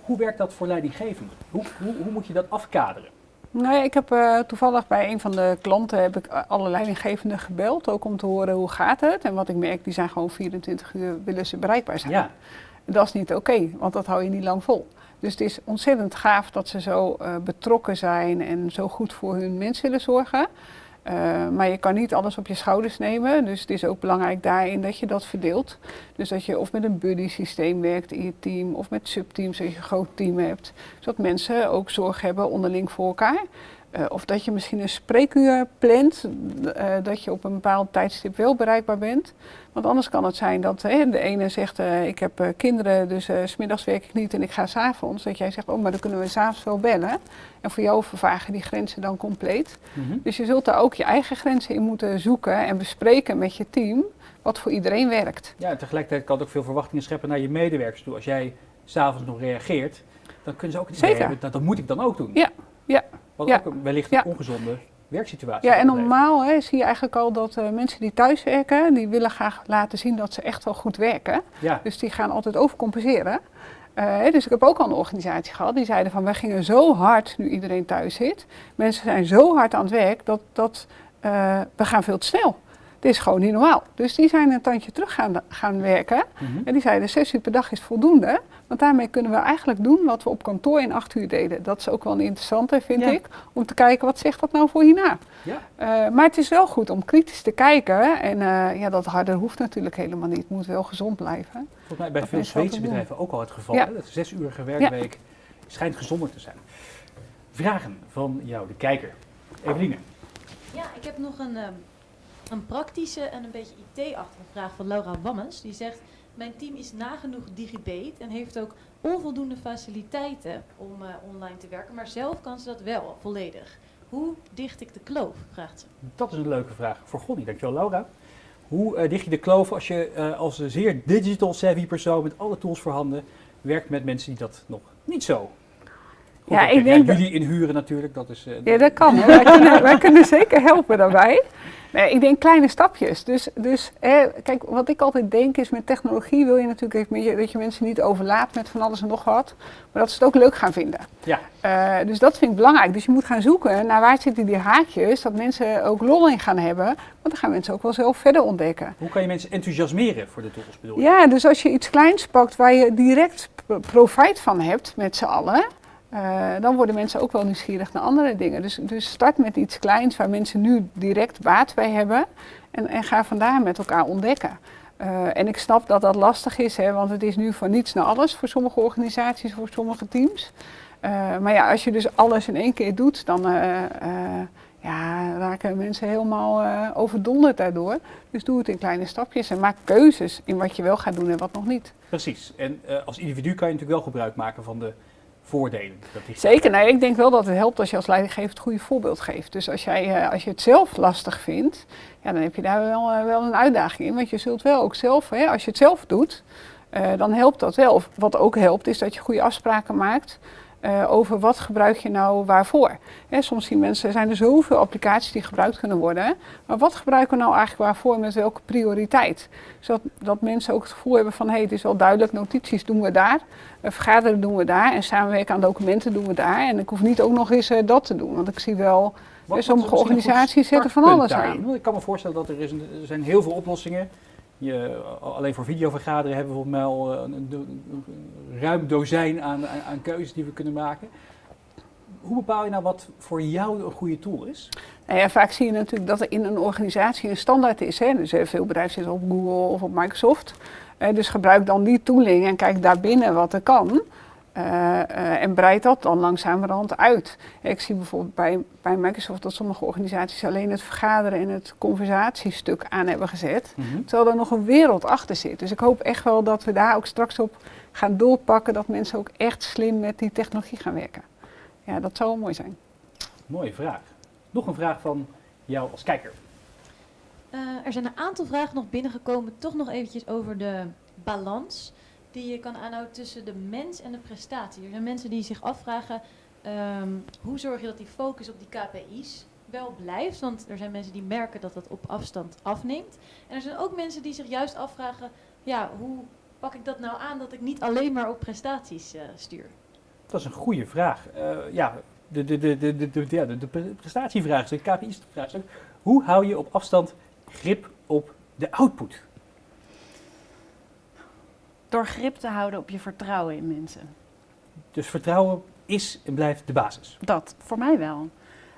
Hoe werkt dat voor leidinggevenden? Hoe, hoe, hoe moet je dat afkaderen? Nee, ik heb eh, toevallig bij een van de klanten heb ik eh, alle leidinggevenden gebeld, ook om te horen hoe gaat het. En wat ik merk, die zijn gewoon 24 uur willen ze bereikbaar zijn. Ja, Dat is niet oké, want dat hou je niet lang vol. Dus het is ontzettend gaaf dat ze zo betrokken zijn en zo goed voor hun mensen willen zorgen. Eh, maar je kan niet alles op je schouders nemen. Dus het is ook belangrijk daarin dat je dat verdeelt. Dus dat je of met een buddy systeem werkt in je team of met subteams als je een groot team hebt. Zodat mensen ook zorg hebben onderling voor elkaar. Eh, of dat je misschien een spreekuur plant, eh, dat je op een bepaald tijdstip wel bereikbaar bent. Want anders kan het zijn dat hè, de ene zegt, eh, ik heb kinderen, dus s smiddags werk ik niet en ik ga s'avonds. Dat jij zegt, oh, maar dan kunnen we s'avonds wel bellen. En voor jou vervagen die grenzen dan compleet. Mhm. Dus je zult daar ook je eigen grenzen in moeten zoeken en bespreken met je team, wat voor iedereen werkt. ja en tegelijkertijd kan het ook veel verwachtingen scheppen naar je medewerkers toe. Als jij s'avonds nog reageert, dan kunnen ze ook Zeker. hebben, dat, dat moet ik dan ook doen. Ja, ja, Wat ja, ook een- wellicht ja. een ongezonde werksituatie Ja, en normaal hè, zie je eigenlijk al dat eh, mensen die thuis werken, die willen graag laten zien dat ze echt wel goed werken. Ja, Dus die gaan altijd overcompenseren. Eh, dus ik heb ook al een organisatie gehad die zeiden van wij gingen zo hard nu iedereen thuis zit. Mensen zijn zo hard aan het werk dat, dat eh, we gaan veel te snel. Dit is gewoon niet normaal. Dus die zijn een tandje terug gaan, gaan werken. Mhm. En die zeiden zes uur per dag is voldoende. Want daarmee kunnen we eigenlijk doen wat we op kantoor in acht uur deden. Dat is ook wel een interessante, vind Ja. ik. Om te kijken wat zegt dat nou voor hierna. ja. Eh, maar het is wel goed om kritisch te kijken. En eh, ja, dat harder hoeft natuurlijk helemaal niet. Het moet wel gezond blijven. volgens mij bij Dat veel Zweedse bedrijven ook al het geval. Ja. Hè? Dat een zesurige werkweek schijnt gezonder te zijn. Vragen van jou, de kijker. Eveline. Ja, ik heb nog een, ehm, een praktische en een beetje IT-achtige vraag van Laura Wammens. Die zegt, mijn team is nagenoeg digibate en heeft ook onvoldoende faciliteiten om eh, online te werken. Maar zelf kan ze dat wel volledig. Hoe dicht ik de kloof, vraagt ze. Dat is een leuke vraag voor Gonnie. Dankjewel, Laura. Hoe eh, dicht je de kloof als je eh, als een zeer digital savvy persoon met alle tools voorhanden werkt met mensen die dat nog niet zo goed Ja, ik denk dat- jullie inhuren natuurlijk, dat is... eh, Ja, dat kan. Wij, kunnen, wij kunnen zeker helpen daarbij. Nee, ik denk kleine stapjes. Dus, dus eh, kijk, wat ik altijd denk is met technologie wil je natuurlijk even dat je mensen niet overlaat met van alles en nog wat. Maar dat ze het ook leuk gaan vinden. Ja. Eh, dus dat vind ik belangrijk. Dus je moet gaan zoeken naar waar zitten die haakjes, dat mensen ook lol in gaan hebben. Want dan gaan mensen ook wel zelf verder ontdekken. Hoe kan je mensen enthousiasmeren voor de tools, bedoel je? Ja, dus als je iets kleins pakt waar je direct profijt van hebt met z'n allen, eh, dan worden mensen ook wel nieuwsgierig naar andere dingen. Dus, dus start met iets kleins waar mensen nu direct baat bij hebben en, en ga vandaar met elkaar ontdekken. Eh, en ik snap dat dat lastig is, hè, want het is nu van niets naar alles voor sommige organisaties, voor sommige teams. Eh, maar ja, als je dus alles in één keer doet, dan ja, raken mensen helemaal overdonderd daardoor. Dus doe het in kleine stapjes en maak keuzes in wat je wel gaat doen en wat nog niet. Precies. En als individu kan je natuurlijk wel gebruik maken van de voordelen. Dat die- Zeker, nou, ik denk wel dat het helpt als je als leidinggever het goede voorbeeld geeft. Dus als, jij, eh, als je het zelf lastig vindt, ja, dan heb je daar wel, eh, wel een uitdaging in. Want je zult wel ook zelf, hè, als je het zelf doet, eh, dan helpt dat wel. Wat ook helpt, is dat je goede afspraken maakt eh, over wat gebruik je nou waarvoor. Hè, soms zien mensen, zijn er zoveel applicaties die gebruikt kunnen worden. Maar wat gebruiken we nou eigenlijk waarvoor met welke prioriteit? Zodat dat mensen ook het gevoel hebben van, hé, hey, het is wel duidelijk, notities doen we daar. eh, vergaderen doen we daar en samenwerken aan documenten doen we daar. En ik hoef niet ook nog eens eh, dat te doen, want ik zie wel, Wat- sommige organisaties zetten van alles daarin? aan. Ik kan me voorstellen dat er, is een, er zijn heel veel oplossingen. Je, alleen voor videovergaderen hebben we volgens mij al eh, een, ruim dozijn aan, aan, aan keuzes die we kunnen maken. Hoe bepaal je nou wat voor jou een goede tool is? Nou ja, vaak zie je natuurlijk dat er in een organisatie een standaard is. Hè? Dus eh, veel bedrijven zitten op Google of op Microsoft. Eh, dus gebruik dan die tooling en kijk daarbinnen wat er kan. Eh, eh, en breidt dat dan langzamerhand uit. Ik zie bijvoorbeeld bij, bij Microsoft dat sommige organisaties alleen het vergaderen en het conversatiestuk aan hebben gezet. Mhm. Terwijl er nog een wereld achter zit. Dus ik hoop echt wel dat we daar ook straks op gaan doorpakken. Dat mensen ook echt slim met die technologie gaan werken. Ja, dat zou wel mooi zijn. Mooie vraag. Nog een vraag van jou als kijker. Eh, er zijn een aantal vragen nog binnengekomen, toch nog eventjes over de balans die je kan aanhouden tussen de mens en de prestatie. Er zijn mensen die zich afvragen, ehm, hoe zorg je dat die focus op die KPI's wel blijft? Want er zijn mensen die merken dat dat op afstand afneemt. En er zijn ook mensen die zich juist afvragen, ja, hoe pak ik dat nou aan dat ik niet alleen maar op prestaties eh, stuur? Dat is een goede vraag. Eh, ja, de, de, de, de, de, de, ja, de, de prestatievraagstuk, KPI's-vraagstuk. Hoe hou je op afstand grip op de output? Door grip te houden op je vertrouwen in mensen. Dus vertrouwen is en blijft de basis. Dat, voor mij wel.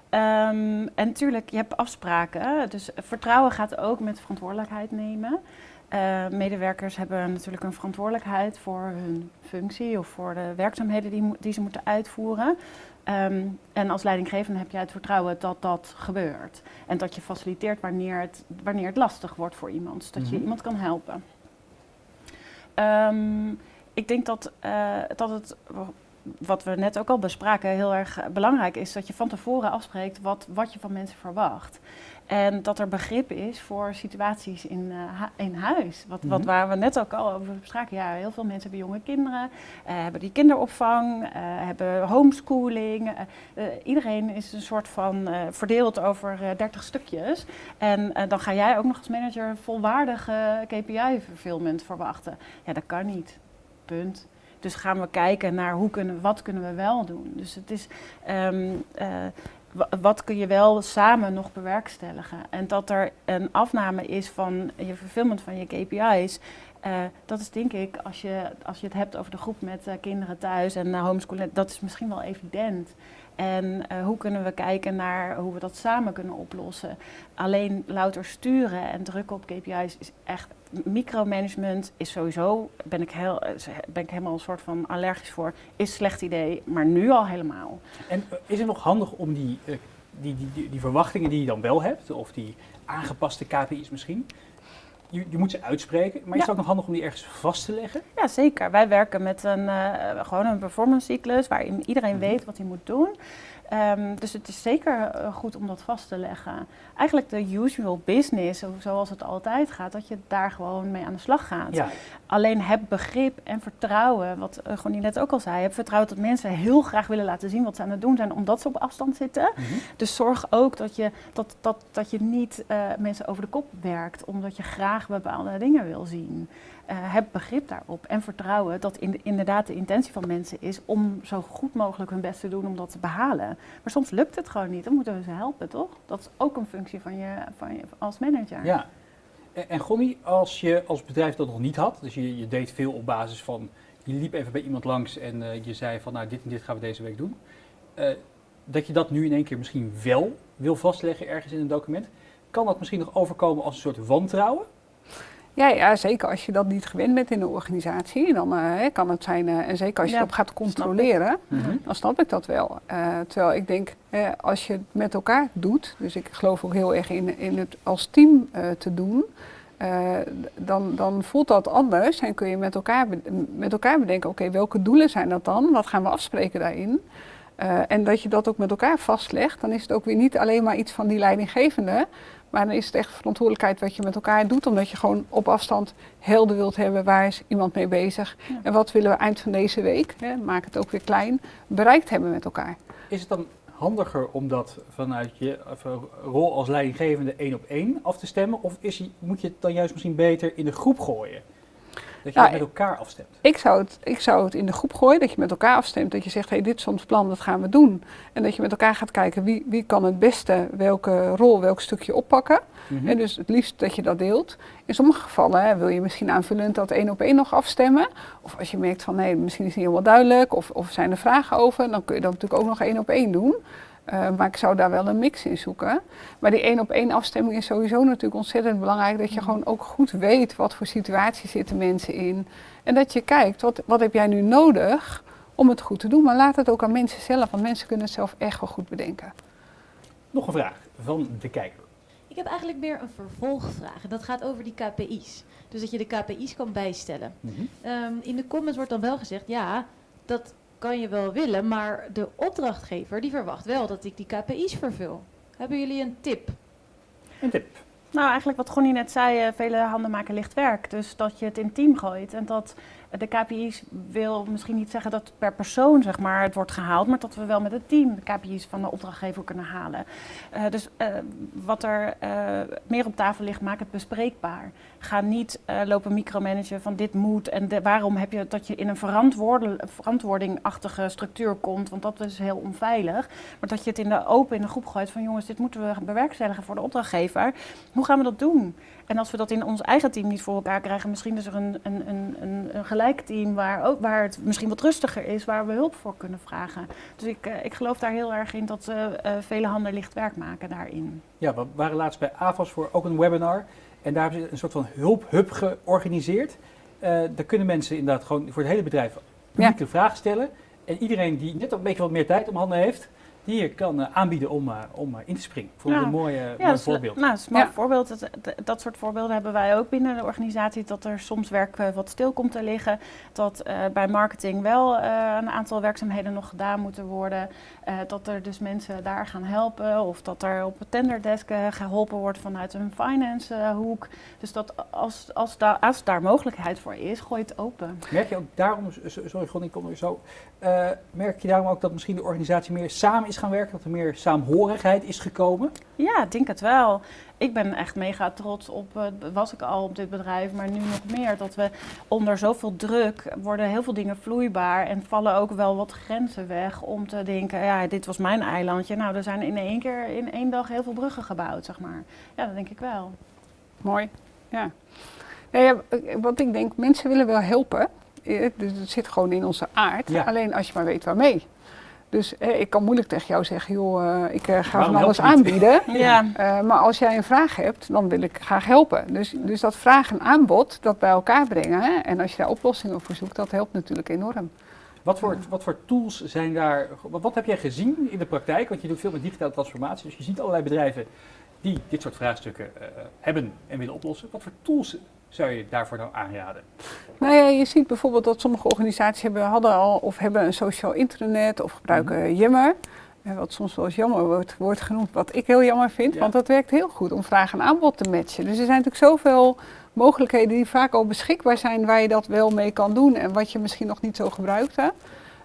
Ehm, en natuurlijk, je hebt afspraken. Dus vertrouwen gaat ook met verantwoordelijkheid nemen. Eh, medewerkers hebben natuurlijk een verantwoordelijkheid voor hun functie of voor de werkzaamheden die, die ze moeten uitvoeren. Ehm, en als leidinggevende heb jij het vertrouwen dat dat gebeurt. En dat je faciliteert wanneer het, wanneer het lastig wordt voor iemand. Dat je Mhm. iemand kan helpen. Ehm, ik denk dat, eh, dat het, wat we net ook al bespraken, heel erg belangrijk is dat je van tevoren afspreekt wat, wat je van mensen verwacht. En dat er begrip is voor situaties in, eh, in huis. Wat, wat Mhm. waar we net ook al over spraken. Ja, heel veel mensen hebben jonge kinderen, eh, hebben die kinderopvang, eh, hebben homeschooling. iedereen is een soort van verdeeld over eh, 30 stukjes. En dan ga jij ook nog als manager volwaardige KPI-fulfillment verwachten. Ja, dat kan niet. Punt. Dus gaan we kijken naar hoe kunnen, wat kunnen we wel doen. Dus het is, ehm, eh, wat kun je wel samen nog bewerkstelligen. En dat er een afname is van je fulfillment van je KPI's. eh, dat is denk ik, als je, als je het hebt over de groep met eh, kinderen thuis en uh, homeschooling, dat is misschien wel evident. En eh, hoe kunnen we kijken naar hoe we dat samen kunnen oplossen? Alleen louter sturen en drukken op KPI's is echt micromanagement is sowieso, ben ik, heel, eh, ben ik helemaal een soort van allergisch voor, is slecht idee, maar nu al helemaal. En eh, is het nog handig om die, die, die, die verwachtingen die je dan wel hebt, of die aangepaste KPI's misschien, je, je moet ze uitspreken, maar is het ook nog handig om die ergens vast te leggen? Ja, zeker. Wij werken met een, eh, gewoon een performance cyclus waarin iedereen Mhm. weet wat hij moet doen. Ehm, dus het is zeker eh, goed om dat vast te leggen. Eigenlijk de usual business, zo- zoals het altijd gaat, dat je daar gewoon mee aan de slag gaat. Ja, Alleen heb begrip en vertrouwen, wat uh, Gonnie net ook al zei. Heb vertrouwen dat mensen heel graag willen laten zien wat ze aan het doen zijn, omdat ze op afstand zitten. mhm. Dus zorg ook dat je, dat, dat, dat je niet eh, mensen over de kop werkt, omdat je graag bepaalde dingen wil zien. Eh, heb begrip daarop en vertrouwen dat in, inderdaad de intentie van mensen is om zo goed mogelijk hun best te doen om dat te behalen. Maar soms lukt het gewoon niet, dan moeten we ze helpen, toch? Dat is ook een functie van je, van je als manager. ja. En, en Gonnie, als je als bedrijf dat nog niet had, dus je, je deed veel op basis van, je liep even bij iemand langs en eh, je zei van nou dit en dit gaan we deze week doen. eh, dat je dat nu in één keer misschien wel wil vastleggen ergens in een document, kan dat misschien nog overkomen als een soort wantrouwen? Ja, ja, zeker als je dat niet gewend bent in een organisatie, dan eh, kan het zijn, eh, en zeker als je Ja, op gaat controleren, Mhm. dan snap ik dat wel. Eh, terwijl ik denk, als je het met elkaar doet, dus ik geloof ook heel erg in, in het als team te doen, dan, dan voelt dat anders en kun je met elkaar, met elkaar bedenken, oké, welke doelen zijn dat dan? Wat gaan we afspreken daarin? En dat je dat ook met elkaar vastlegt, dan is het ook weer niet alleen maar iets van die leidinggevende, maar dan is het echt verantwoordelijkheid wat je met elkaar doet, omdat je gewoon op afstand helder wilt hebben waar is iemand mee bezig Ja. en wat willen we eind van deze week, hè, maak het ook weer klein, bereikt hebben met elkaar. Is het dan handiger om dat vanuit je eh, rol als leidinggevende één op één af te stemmen? Of is, je- moet je het dan juist misschien beter in de groep gooien? Dat je het met elkaar afstemt. Ik zou, het, ik zou het in de groep gooien, dat je met elkaar afstemt. Dat je zegt, hey, dit is ons plan, dat gaan we doen. En dat je met elkaar gaat kijken wie, wie kan het beste welke rol, welk stukje oppakken. Mhm. En dus het liefst dat je dat deelt. In sommige gevallen hè, wil je misschien aanvullend dat één op één nog afstemmen. Of als je merkt van nee, misschien is het niet helemaal duidelijk of, of zijn er vragen over, dan kun je dat natuurlijk ook nog één op één doen. Eh, maar ik zou daar wel een mix in zoeken. Maar die één op één afstemming is sowieso natuurlijk ontzettend belangrijk. Dat je gewoon ook goed weet wat voor situatie zitten mensen in. En dat je kijkt, wat, wat heb jij nu nodig om het goed te doen. Maar laat het ook aan mensen zelf, want mensen kunnen het zelf echt wel goed bedenken. Nog een vraag van de kijker. Ik heb eigenlijk meer een vervolgvraag. En dat gaat over die KPI's. Dus dat je de KPI's kan bijstellen. Mhm. Ehm, in de comments wordt dan wel gezegd, ja, dat kan je wel willen, maar de opdrachtgever die verwacht wel dat ik die KPI's vervul. Hebben jullie een tip? Een tip. Nou, eigenlijk wat Gonnie net zei, eh, vele handen maken licht werk. Dus dat je het in team gooit en dat de KPI's wil misschien niet zeggen dat per persoon zeg maar, het wordt gehaald, maar dat we wel met het team de KPI's van de opdrachtgever kunnen halen. Eh, dus eh, wat er eh, meer op tafel ligt, maak het bespreekbaar. Ga niet lopen micromanagen van dit moet en waarom heb je dat je in een verantwoordingachtige structuur komt, want dat is heel onveilig. Maar dat je het in de open in de groep gooit van jongens, dit moeten we bewerkstelligen voor de opdrachtgever. Hoe gaan we dat doen? En als we dat in ons eigen team niet voor elkaar krijgen, misschien is er een, een, een, een, gelijk team waar, ook, waar het misschien wat rustiger is, waar we hulp voor kunnen vragen. Dus ik, eh, ik geloof daar heel erg in dat eh, vele handen licht werk maken daarin. Ja, we waren laatst bij AVAS voor ook een webinar. En daar hebben ze een soort van hulphub georganiseerd. Eh, daar kunnen mensen inderdaad gewoon voor het hele bedrijf publieke vragen stellen. En iedereen die net een beetje wat meer tijd om handen heeft, die kan eh, aanbieden om, eh, om eh, in te springen. Voor Ja. een mooi, Ja, mooi dat is, voorbeeld. Nou, dat is een mooi Ja. voorbeeld. Dat, dat, dat soort voorbeelden hebben wij ook binnen de organisatie. Dat er soms werk wat stil komt te liggen. Dat eh, bij marketing wel eh, een aantal werkzaamheden nog gedaan moeten worden. Eh, dat er dus mensen daar gaan helpen. Of dat er op het tenderdesk eh, geholpen wordt vanuit een finance hoek. Dus dat als, als, daar als daar mogelijkheid voor is, gooi het open. Merk je ook daarom, sorry Gon, ik kom er zo. Eh, merk je daarom ook dat misschien de organisatie meer samen is gaan werken? Dat er meer saamhorigheid is gekomen? Ja, ik denk het wel. Ik ben echt mega trots op, eh, was ik al op dit bedrijf, maar nu nog meer. Dat we onder zoveel druk worden heel veel dingen vloeibaar en vallen ook wel wat grenzen weg om te denken, ja, dit was mijn eilandje. Nou, er zijn in één keer, in één dag heel veel bruggen gebouwd, zeg maar. Ja, dat denk ik wel. Mooi, ja. Ja, eh, wat ik denk, mensen willen wel helpen. Eh, het zit gewoon in onze aard. Ja. Alleen als je maar weet waarmee. Dus eh, ik kan moeilijk tegen jou zeggen, joh, eh, ik eh, ga Waarom van alles aanbieden. [LAUGHS] Ja, Eh, maar als jij een vraag hebt, dan wil ik graag helpen. Dus, dus dat vraag en aanbod, dat bij elkaar brengen. Hè? En als je daar oplossingen voor zoekt, dat helpt natuurlijk enorm. Wat voor, wat voor tools zijn daar, wat, wat heb jij gezien in de praktijk? Want je doet veel met digitale transformatie, dus je ziet allerlei bedrijven die dit soort vraagstukken hebben en willen oplossen. Wat voor tools zou je daarvoor nou aanraden? Nou ja, je ziet bijvoorbeeld dat sommige organisaties hebben, hadden al of hebben een sociaal intranet of gebruiken Yammer. Eh, Wat soms wel eens jammer wordt, wordt genoemd, wat ik heel jammer vind, Ja. want dat werkt heel goed om vraag en aanbod te matchen. Dus er zijn natuurlijk zoveel mogelijkheden die vaak al beschikbaar zijn waar je dat wel mee kan doen en wat je misschien nog niet zo gebruikte.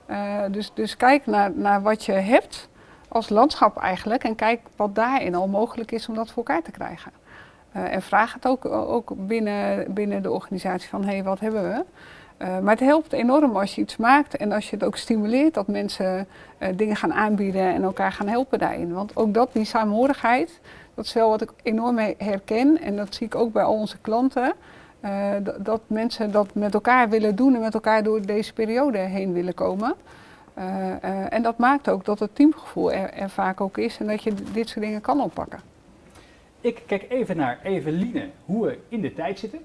Eh, dus, dus kijk naar, naar wat je hebt als landschap eigenlijk en kijk wat daarin al mogelijk is om dat voor elkaar te krijgen. Eh, en vraag het ook, ook binnen, binnen de organisatie van hé, hey, wat hebben we? Eh, maar het helpt enorm als je iets maakt en als je het ook stimuleert dat mensen eh, dingen gaan aanbieden en elkaar gaan helpen daarin. Want ook dat, die saamhorigheid, dat is wel wat ik enorm he- herken en dat zie ik ook bij al onze klanten. dat, mensen dat met elkaar willen doen en met elkaar door deze periode heen willen komen. En dat maakt ook dat het teamgevoel er, vaak ook is en dat je dit soort dingen kan oppakken. Ik kijk even naar Eveline, hoe we in de tijd zitten.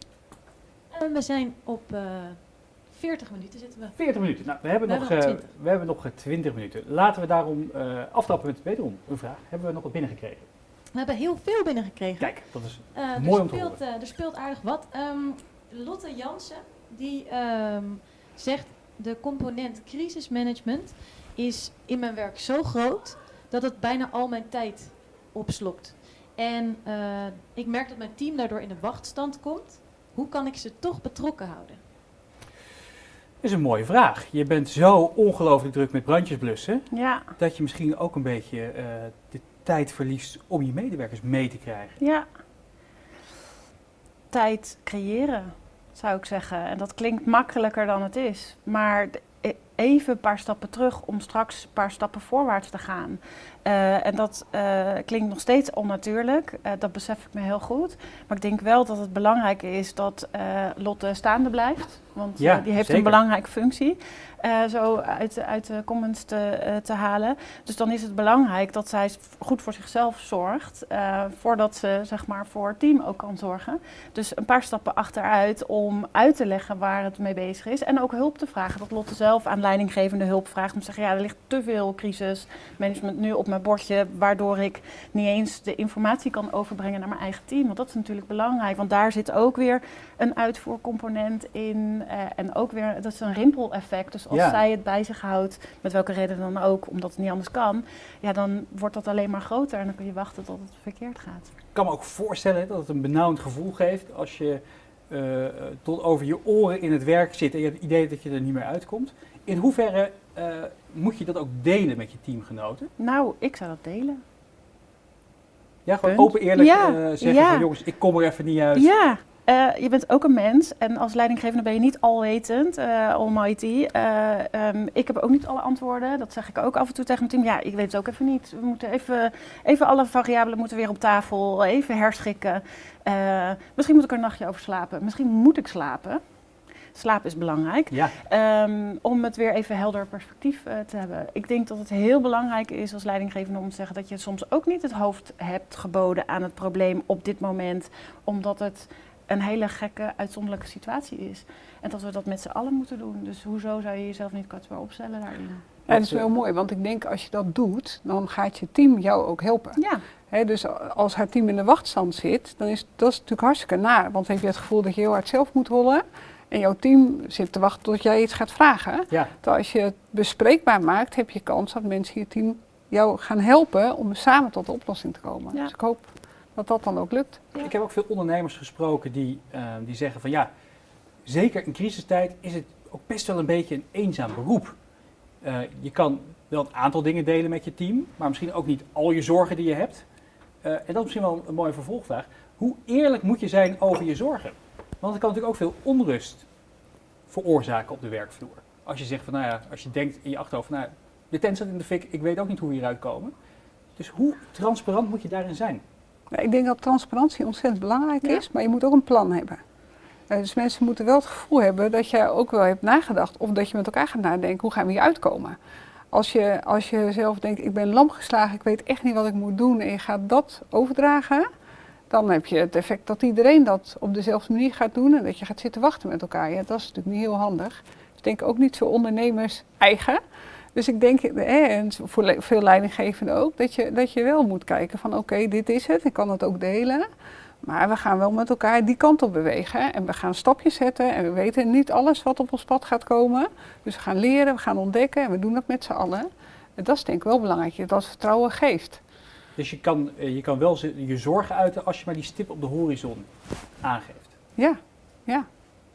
En we zijn op eh 40 minuten zitten we. 40 minuten. Nou, we hebben, We nog, hebben nog eh, 20. we hebben nog eh, 20 minuten. Laten we daarom eh aftrappen met wederom een vraag. Hebben we nog wat binnengekregen? We hebben heel veel binnengekregen. Kijk, dat is Eh, Mooi er, om te speelt, eh, er speelt aardig wat. Ehm, Lotte Jansen die ehm, zegt de component crisismanagement is in mijn werk zo groot dat het bijna al mijn tijd opslokt. En eh, ik merk dat mijn team daardoor in de wachtstand komt. Hoe kan ik ze toch betrokken houden? is een mooie vraag. Je bent zo ongelooflijk druk met brandjes blussen, ja, dat je misschien ook een beetje eh, de tijd verliest om je medewerkers mee te krijgen. ja. Tijd creëren, zou ik zeggen. En dat klinkt makkelijker dan het is. Maar e- even een paar stappen terug om straks een paar stappen voorwaarts te gaan. Eh, en dat eh, klinkt nog steeds onnatuurlijk, eh, dat besef ik me heel goed. Maar ik denk wel dat het belangrijk is dat Lotte staande blijft. Want Ja, die heeft zeker. een belangrijke functie. zo uit, uit de comments te, te halen. Dus dan is het belangrijk dat zij goed voor zichzelf zorgt. voordat ze zeg maar, voor het team ook kan zorgen. Dus een paar stappen achteruit om uit te leggen waar het mee bezig is. En ook hulp te vragen. Dat Lotte zelf aan leidinggevende hulp vraagt. Om te zeggen, ja, er ligt te veel crisismanagement nu op mijn bordje. Waardoor ik niet eens de informatie kan overbrengen naar mijn eigen team. Want dat is natuurlijk belangrijk. Want daar zit ook weer een uitvoercomponent in. eh, en ook weer, dat is een rimpeleffect. Dus als Ja. zij het bij zich houdt, met welke reden dan ook, omdat het niet anders kan. Ja, dan wordt dat alleen maar groter. En dan kun je wachten tot het verkeerd gaat. Ik kan me ook voorstellen dat het een benauwend gevoel geeft als je eh, tot over je oren in het werk zit en je hebt het idee dat je er niet meer uitkomt. In hoeverre eh, moet je dat ook delen met je teamgenoten? Nou, ik zou dat delen. Ja, gewoon Punt. open eerlijk Ja, eh, zeggen ja. van jongens, ik kom er even niet uit. Ja, eh, je bent ook een mens en als leidinggevende ben je niet alwetend, eh almighty. Eh, ehm, ik heb ook niet alle antwoorden, dat zeg ik ook af en toe tegen mijn team. Ja, ik weet het ook even niet. We moeten even, even alle variabelen moeten weer op tafel, even herschikken. Misschien moet ik er een nachtje over slapen, misschien moet ik slapen. Slaap is belangrijk. Ja, Ehm, om het weer even helder perspectief eh, te hebben. Ik denk dat het heel belangrijk is als leidinggevende om te zeggen dat je soms ook niet het hoofd hebt geboden aan het probleem op dit moment, omdat het een hele gekke, uitzonderlijke situatie is. En dat we dat met z'n allen moeten doen. Dus hoezo zou je jezelf niet kwetsbaar opstellen daarin? Ja, dat is wel mooi, want ik denk als je dat doet, dan gaat je team jou ook helpen. Ja, Hè, dus als haar team in de wachtstand zit, dan is dat is natuurlijk hartstikke naar. Want dan heb je het gevoel dat je heel hard zelf moet rollen. En jouw team zit te wachten tot jij iets gaat vragen. ja. Terwijl als je het bespreekbaar maakt, heb je kans dat mensen in je team jou gaan helpen om samen tot de oplossing te komen. Ja. Dus ik hoop dat dat dan ook lukt. Ja. Ik heb ook veel ondernemers gesproken die, eh, die zeggen van ja, zeker in crisistijd is het ook best wel een beetje een eenzaam beroep. Eh, je kan wel een aantal dingen delen met je team, maar misschien ook niet al je zorgen die je hebt. Eh, en dat is misschien wel een mooie vervolgvraag. Hoe eerlijk moet je zijn over je zorgen? Want het kan natuurlijk ook veel onrust veroorzaken op de werkvloer. Als je zegt van nou ja, als je denkt in je achterhoofd nou, de tent staat in de fik, ik weet ook niet hoe we hieruit komen. Dus hoe transparant moet je daarin zijn? Nou, ik denk dat transparantie ontzettend belangrijk Ja. is, maar je moet ook een plan hebben. Eh, dus mensen moeten wel het gevoel hebben dat je ook wel hebt nagedacht of dat je met elkaar gaat nadenken hoe gaan we hier uitkomen. Als je, als je zelf denkt ik ben lam geslagen, ik weet echt niet wat ik moet doen en je gaat dat overdragen, dan heb je het effect dat iedereen dat op dezelfde manier gaat doen en dat je gaat zitten wachten met elkaar. Ja, dat is natuurlijk niet heel handig. Ik denk ook niet zo ondernemers eigen. Dus ik denk, en voor veel leidinggevenden ook, dat je, dat je wel moet kijken van oké, dit is het, ik kan het ook delen. Maar we gaan wel met elkaar die kant op bewegen en we gaan stapjes zetten en we weten niet alles wat op ons pad gaat komen. Dus we gaan leren, we gaan ontdekken en we doen dat met z'n allen. En dat is denk ik wel belangrijk, dat vertrouwen geeft. Dus je kan, eh, je kan wel je zorgen uiten als je maar die stip op de horizon aangeeft. Ja, ja.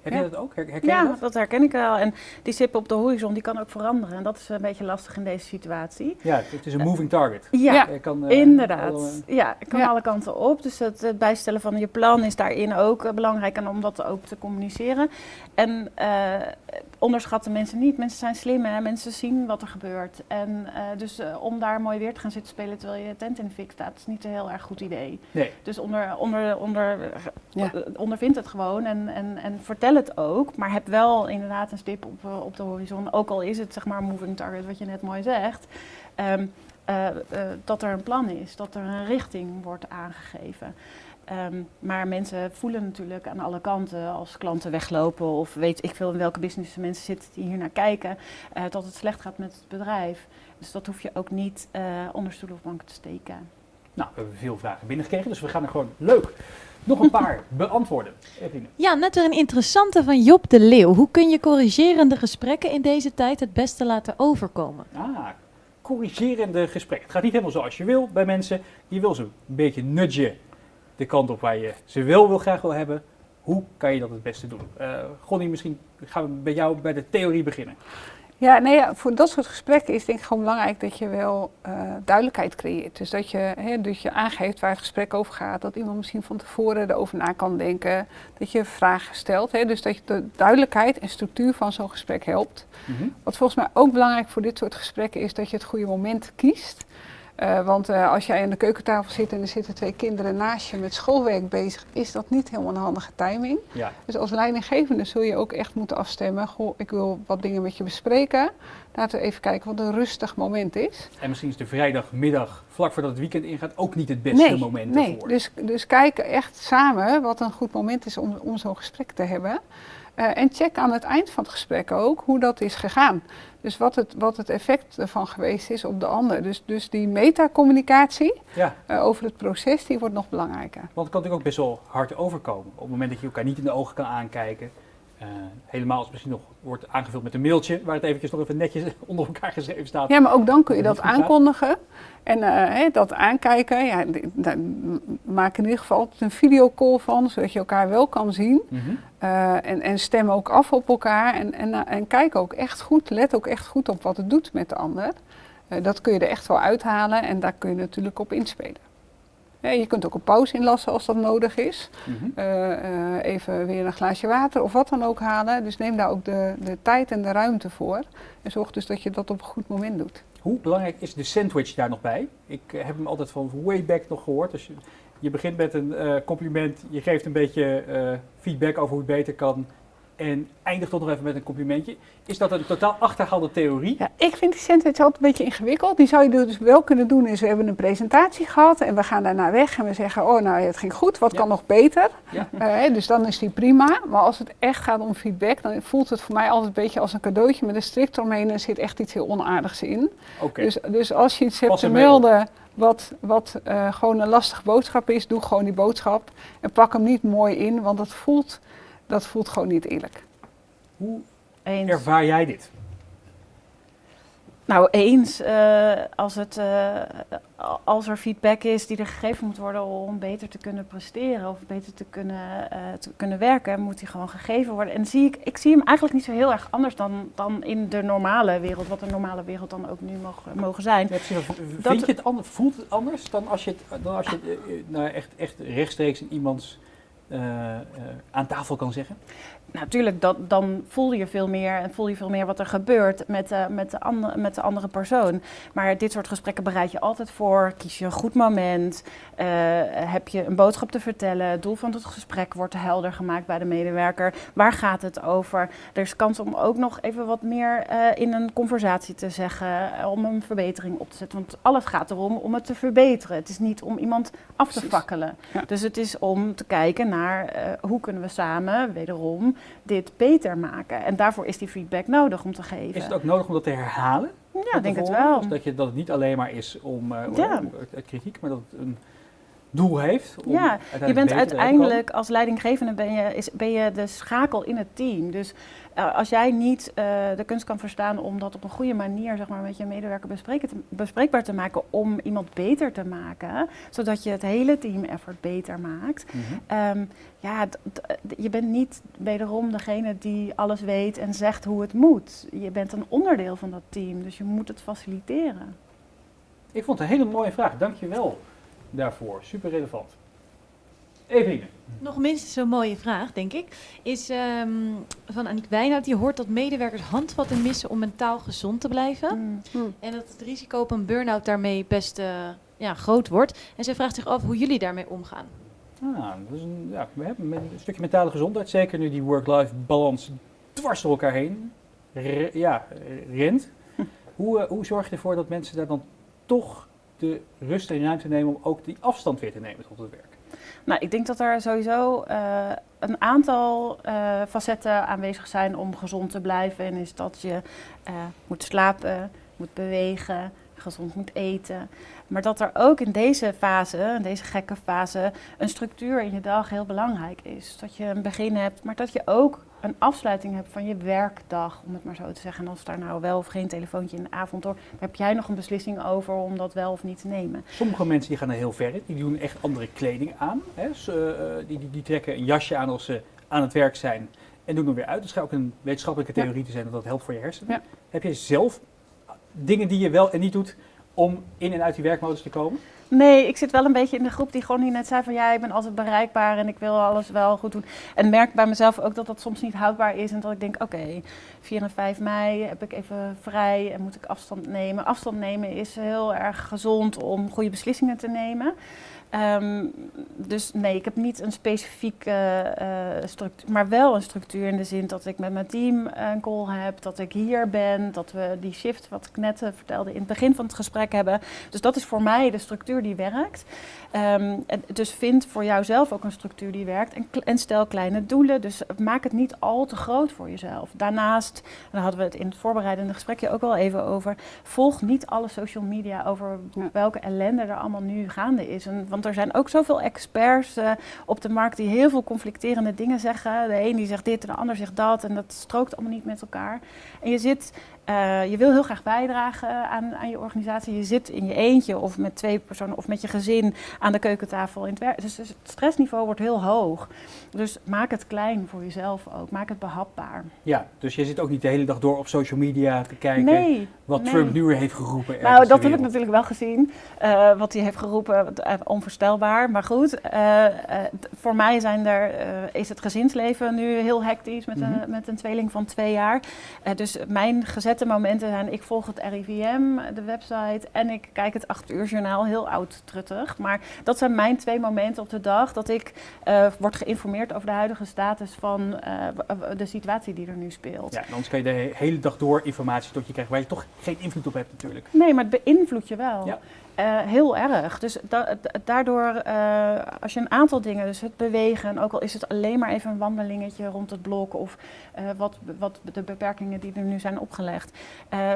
Heb Ja. je dat ook? Her- Herken ja dat? dat herken ik wel. En die stip op de horizon die kan ook veranderen. En dat is een beetje lastig in deze situatie. Ja, het is een moving target. Ja, kan, eh, Inderdaad. alle- ja, het kan Ja. alle kanten op. Dus het, het bijstellen van je plan is daarin ook eh, belangrijk en om dat ook te communiceren. En eh, onderschatten mensen niet. Mensen zijn slim en mensen zien wat er gebeurt. En eh, dus om daar mooi weer te gaan zitten spelen terwijl je tent in de fik staat, is niet een heel erg goed idee. Nee. Dus onder, onder, onder, Ja. eh, ondervind het gewoon en, en, en vertel het ook. Maar heb wel inderdaad een stip op, eh, op de horizon. Ook al is het zeg maar moving target, wat je net mooi zegt. Ehm, eh, eh, dat er een plan is, dat er een richting wordt aangegeven. Ehm, maar mensen voelen natuurlijk aan alle kanten als klanten weglopen of weet ik veel in welke business mensen zitten die hier naar kijken, dat het slecht gaat met het bedrijf. Dus dat hoef je ook niet onder stoel of bank te steken. Nou, we hebben veel vragen binnengekregen, dus we gaan er gewoon leuk nog een paar [LAUGHS] beantwoorden. Ja, net weer een interessante van Job de Leeuw. Hoe kun je corrigerende gesprekken in deze tijd het beste laten overkomen? Ah, corrigerende gesprek. Het gaat niet helemaal zoals je wil bij mensen. Je wil ze een beetje nudgen de kant op waar je ze wel wil graag wil hebben. Hoe kan je dat het beste doen? Eh Gonnie, misschien gaan we bij jou bij de theorie beginnen. Ja, nee, ja, voor dat soort gesprekken is denk ik gewoon belangrijk dat je wel eh, duidelijkheid creëert. Dus dat je, hè, dat je aangeeft waar het gesprek over gaat. Dat iemand misschien van tevoren erover na kan denken. Dat je vragen stelt. Hè, dus dat je de duidelijkheid en structuur van zo'n gesprek helpt. Mhm. Wat volgens mij ook belangrijk voor dit soort gesprekken is dat je het goede moment kiest. Eh, want eh, als jij aan de keukentafel zit en er zitten twee kinderen naast je met schoolwerk bezig, is dat niet helemaal een handige timing. Ja. Dus als leidinggevende zul je ook echt moeten afstemmen. Goh, ik wil wat dingen met je bespreken. Laten we even kijken wat een rustig moment is. En misschien is de vrijdagmiddag, vlak voordat het weekend ingaat, ook niet het beste moment nee. ervoor. Dus, dus kijk echt samen wat een goed moment is om, om zo'n gesprek te hebben. Eh, en check aan het eind van het gesprek ook hoe dat is gegaan. Dus wat het, wat het effect ervan geweest is op de ander. Dus, dus die metacommunicatie Ja, eh, over het proces, die wordt nog belangrijker. want het kan natuurlijk ook best wel hard overkomen. Op het moment dat je elkaar niet in de ogen kan aankijken. eh, helemaal als het misschien nog wordt aangevuld met een mailtje, waar het eventjes nog even netjes [LAUGHS] onder elkaar geschreven staat. Ja, maar ook dan kun je Dat aankondigen. En eh, hè, dat aankijken, ja, daar maak in ieder geval altijd een videocall van, zodat je elkaar wel kan zien. Mhm. Eh, en, en stem ook af op elkaar. En, en, eh, en kijk ook echt goed, let ook echt goed op wat het doet met de ander. Dat kun je er echt wel uithalen en daar kun je natuurlijk op inspelen. Je kunt ook een pauze inlassen als dat nodig is. Mhm. Eh, eh, even weer een glaasje water of wat dan ook halen. Dus neem daar ook de, de tijd en de ruimte voor. En zorg dus dat je dat op een goed moment doet. Hoe belangrijk is de sandwich daar nog bij? Ik heb hem altijd van way back nog gehoord. Dus je, je begint met een eh, compliment, je geeft een beetje feedback over hoe het beter kan. En eindigt toch nog even met een complimentje. Is dat een totaal achterhaalde theorie? Ja, ik vind die sandwich altijd een beetje ingewikkeld. Die zou je dus wel kunnen doen is, we hebben een presentatie gehad en we gaan daarna weg en we zeggen, oh nou het ging goed, wat Ja. kan nog beter? Ja. Eh, dus dan is die prima. Maar als het echt gaat om feedback, dan voelt het voor mij altijd een beetje als een cadeautje met een strikt omheen en zit echt iets heel onaardigs in. Dus, dus als je iets hebt te melden wat, wat eh, gewoon een lastige boodschap is, doe gewoon die boodschap en pak hem niet mooi in, want dat voelt, dat voelt gewoon niet eerlijk. Hoe Eens. ervaar jij dit? Nou, eens. eh, als, het, eh, als er feedback is die er gegeven moet worden om beter te kunnen presteren of beter te kunnen, eh, te kunnen werken, moet die gewoon gegeven worden. En zie ik, ik zie hem eigenlijk niet zo heel erg anders dan, dan in de normale wereld, wat de normale wereld dan ook nu mag, mogen zijn. Ja, precies. V- Dat- Vind je het anders, voelt het anders dan als je het, dan als je het nou, echt, echt rechtstreeks in iemands aan tafel kan zeggen? Natuurlijk, dat, dan voel je veel meer en voel je veel meer wat er gebeurt met, de met, de andere, met de andere persoon. Maar dit soort gesprekken bereid je altijd voor. Kies je een goed moment. eh, heb je een boodschap te vertellen. Het doel van het gesprek wordt helder gemaakt bij de medewerker. Waar gaat het over? Er is kans om ook nog even wat meer eh, in een conversatie te zeggen. eh, om een verbetering op te zetten. Want alles gaat erom om het te verbeteren. Het is niet om iemand af te fakkelen. Ja. Dus het is om te kijken naar eh, hoe kunnen we samen, wederom, dit beter maken. En daarvoor is die feedback nodig om te geven. Is het ook nodig om dat te herhalen? ja, ik denk het wel. Dus dat, je, dat het niet alleen maar is om, eh, om, eh, kritiek, maar dat het een doel heeft. Om Ja, Je bent uiteindelijk als leidinggevende ben je, is, ben je de schakel in het team. Dus eh, als jij niet eh, de kunst kan verstaan om dat op een goede manier zeg maar, met je medewerker bespreken te- bespreekbaar te maken, om iemand beter te maken, zodat je het hele team effort beter maakt. Mhm. Ehm, ja, je bent niet wederom degene die alles weet en zegt hoe het moet. Je bent een onderdeel van dat team, dus je moet het faciliteren. Ik vond het een hele mooie vraag. Dank je wel daarvoor. Super relevant. Eveline. Nog minstens zo'n mooie vraag, denk ik, is ehm, van Aniek Wijnhout. Die hoort dat medewerkers handvatten missen om mentaal gezond te blijven. Mm. Hm. En dat het risico op een burn-out daarmee best eh, ja, groot wordt. En zij vraagt zich af hoe jullie daarmee omgaan. Ah, dat is een, ja, we hebben met een stukje mentale gezondheid, zeker nu die work-life balans dwars door elkaar heen re- ja, rent. [LAUGHS] Hoe, eh, hoe zorg je ervoor dat mensen daar dan toch de rust en ruimte nemen om ook die afstand weer te nemen tot het werk? Nou, ik denk dat er sowieso eh, een aantal eh, facetten aanwezig zijn om gezond te blijven. En is dat je eh, moet slapen, moet bewegen, gezond moet eten. Maar dat er ook in deze fase, in deze gekke fase, een structuur in je dag heel belangrijk is. Dat je een begin hebt, maar dat je ook een afsluiting hebt van je werkdag, om het maar zo te zeggen. En als daar nou wel of geen telefoontje in de avond door, heb jij nog een beslissing over om dat wel of niet te nemen. Sommige mensen die gaan er heel ver in, die doen echt andere kleding aan. Hè. Ze, eh, die, die, die trekken een jasje aan als ze aan het werk zijn en doen er weer uit. Dus schijnt ook een wetenschappelijke Ja. theorie te zijn dat dat helpt voor je hersenen. Ja. Heb je zelf dingen die je wel en niet doet om in en uit die werkmodus te komen? Nee, ik zit wel een beetje in de groep die gewoon niet net zei van ja, ik ben altijd bereikbaar en ik wil alles wel goed doen. En merk bij mezelf ook dat dat soms niet houdbaar is en dat ik denk, oké, 4 en 5 mei heb ik even vrij en moet ik afstand nemen. Afstand nemen is heel erg gezond om goede beslissingen te nemen. Ehm, dus nee, ik heb niet een specifieke eh, structuur, maar wel een structuur in de zin dat ik met mijn team een call heb, dat ik hier ben, dat we die shift, wat ik net eh, vertelde, in het begin van het gesprek hebben. Dus dat is voor mij de structuur die werkt. Ehm, en dus vind voor jouzelf ook een structuur die werkt en, en stel kleine doelen. Dus maak het niet al te groot voor jezelf. Daarnaast, daar hadden we het in het voorbereidende gesprekje ook wel even over, volg niet alle social media over welke ellende er allemaal nu gaande is. En, want er zijn ook zoveel experts eh, op de markt die heel veel conflicterende dingen zeggen. De een die zegt dit en de ander zegt dat en dat strookt allemaal niet met elkaar. Je zit, eh, je wil heel graag bijdragen aan, aan je organisatie. Je zit in je eentje of met twee personen of met je gezin aan de keukentafel in het werk. Dus, dus het stressniveau wordt heel hoog. Dus maak het klein voor jezelf ook. Maak het behapbaar. Ja, dus je zit ook niet de hele dag door op social media te kijken nee. wat nee. Trump nu weer heeft geroepen. Nou, dat heb ik natuurlijk wel gezien. eh, wat hij heeft geroepen, eh, onvoorstelbaar. Maar goed, eh, eh, voor mij zijn er, eh, is het gezinsleven nu heel hectisch met, Mhm. een, met een tweeling van twee jaar. Eh, dus mijn gezette momenten zijn, ik volg het RIVM, de website, en ik kijk het 8 uur journaal, heel oud truttig. Maar dat zijn mijn twee momenten op de dag dat ik eh, word geïnformeerd over de huidige status van eh, de situatie die er nu speelt. Ja, en anders kan je de he- hele dag door informatie tot je krijgt waar je toch geen invloed op hebt natuurlijk. Nee, maar het beïnvloedt je wel. Ja. Eh, heel erg. Dus da- da- daardoor, eh, als je een aantal dingen, dus het bewegen, en ook al is het alleen maar even een wandelingetje rond het blok of eh, wat, wat de beperkingen die er nu zijn opgelegd.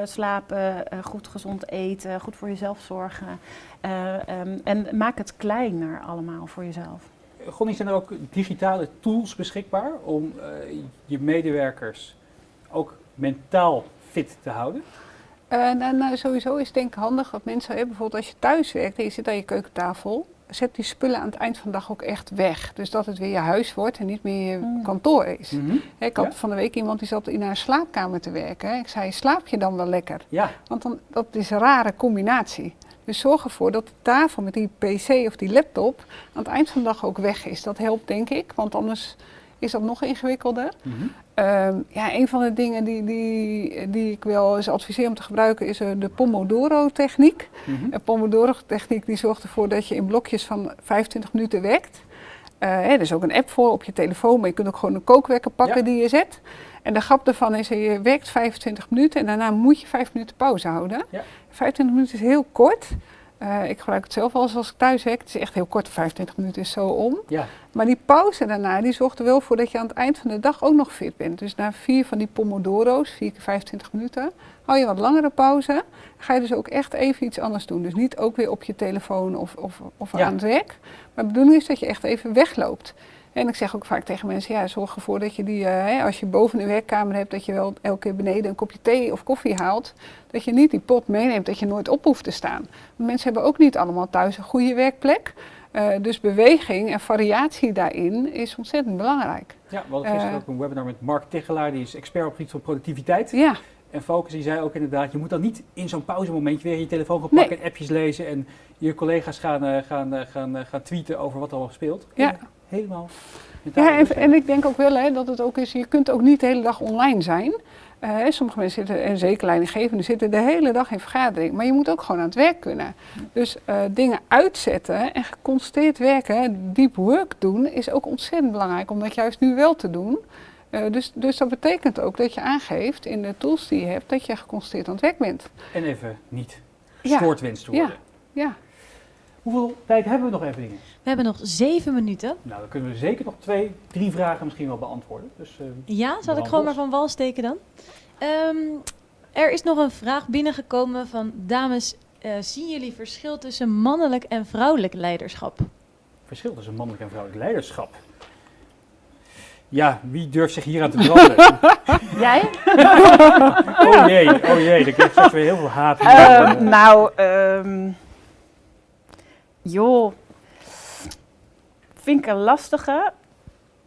Slapen, goed gezond eten, goed voor jezelf zorgen. Eh, ehm, en maak het kleiner allemaal voor jezelf. Gonnie, zijn er ook digitale tools beschikbaar om je medewerkers ook mentaal fit te houden? Eh, nou, nou, sowieso is het denk ik handig dat mensen, hè, bijvoorbeeld als je thuis werkt en je zit aan je keukentafel, zet die spullen aan het eind van de dag ook echt weg. Dus dat het weer je huis wordt en niet meer je Mm. kantoor is. Mhm. Hè, ik had Ja. van de week iemand die zat in haar slaapkamer te werken. Ik zei, slaap je dan wel lekker? Ja, Want dan, dat is een rare combinatie. Dus zorg ervoor dat de tafel met die pc of die laptop aan het eind van de dag ook weg is. Dat helpt denk ik, want anders is dat nog ingewikkelder. Mhm. Ehm, ja, een van de dingen die, die, die ik wel eens adviseer om te gebruiken is eh, de Pomodoro-techniek. Mhm. De Pomodoro-techniek die zorgt ervoor dat je in blokjes van 25 minuten werkt. Eh, hè, er is ook een app voor op je telefoon, maar je kunt ook gewoon een kookwekker pakken Ja. die je zet. En de grap daarvan is, dat je werkt 25 minuten en daarna moet je 5 minuten pauze houden. Ja. 25 minuten is heel kort. Eh, ik gebruik het zelf eens als ik thuis werk. Het is echt heel kort, 25 minuten is zo om. ja. Maar die pauze daarna, die zorgt er wel voor dat je aan het eind van de dag ook nog fit bent. Dus na vier van die pomodoro's, vier keer 25 minuten, hou je wat langere pauze. Ga je dus ook echt even iets anders doen. Dus niet ook weer op je telefoon of, of, of Ja. aan het werk. Maar de bedoeling is dat je echt even wegloopt. En ik zeg ook vaak tegen mensen, ja, zorg ervoor dat je die, eh, hè, als je boven een werkkamer hebt, dat je wel elke keer beneden een kopje thee of koffie haalt. Dat je niet die pot meeneemt, dat je nooit op hoeft te staan. Want mensen hebben ook niet allemaal thuis een goede werkplek. Eh, dus beweging en variatie daarin is ontzettend belangrijk. ja, we hadden gisteren Eh. ook een webinar met Mark Tichelaar, die is expert op het gebied van productiviteit. Ja, En Focus die zei ook inderdaad, je moet dan niet in zo'n pauzemomentje weer je telefoon gaan Nee. pakken en appjes lezen en je collega's gaan, gaan, gaan, gaan tweeten over wat er al speelt. Ja. Helemaal. ja en, ik denk ook wel hè, dat het ook is, je kunt ook niet de hele dag online zijn. Eh, sommige mensen zitten, en zeker leidinggevenden, zitten de hele dag in vergadering. Maar je moet ook gewoon aan het werk kunnen. Dus eh, dingen uitzetten en geconcentreerd werken, deep work doen, is ook ontzettend belangrijk om dat juist nu wel te doen. Eh, dus, dus dat betekent ook dat je aangeeft in de tools die je hebt, dat je geconcentreerd aan het werk bent. En even niet Ja. te Ja. worden. Ja. Hoeveel tijd hebben we nog even dingen? We hebben nog zeven minuten. Nou, dan kunnen we zeker nog twee, drie vragen misschien wel beantwoorden. Dus eh, Ja, zal ik gewoon maar van wal steken dan? Ehm, er is nog een vraag binnengekomen van dames. eh, zien jullie verschil tussen mannelijk en vrouwelijk leiderschap? verschil tussen mannelijk en vrouwelijk leiderschap. Ja, wie durft zich hier aan te branden? [LAUGHS] Jij? [LAUGHS] oh jee, oh jee, dan krijg je straks weer heel veel haat. Ehm, nou, ehm, joh. Vind ik een lastige.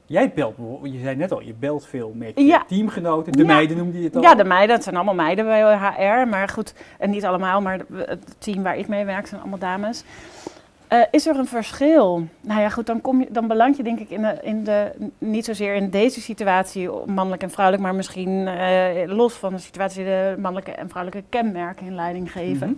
Jij belt, bijvoorbeeld- je zei net al, je belt veel met je Ja. teamgenoten. De Ja. meiden noemde je het al. Ja, de meiden, het zijn allemaal meiden bij HR. Maar goed, en niet allemaal, maar het team waar ik mee werk zijn allemaal dames. Eh, is er een verschil? Nou ja, goed, dan, kom je, dan beland je denk ik in de, in de, niet zozeer in deze situatie, mannelijk en vrouwelijk, maar misschien eh, los van de situatie, de mannelijke en vrouwelijke kenmerken in leiding geven. Mhm.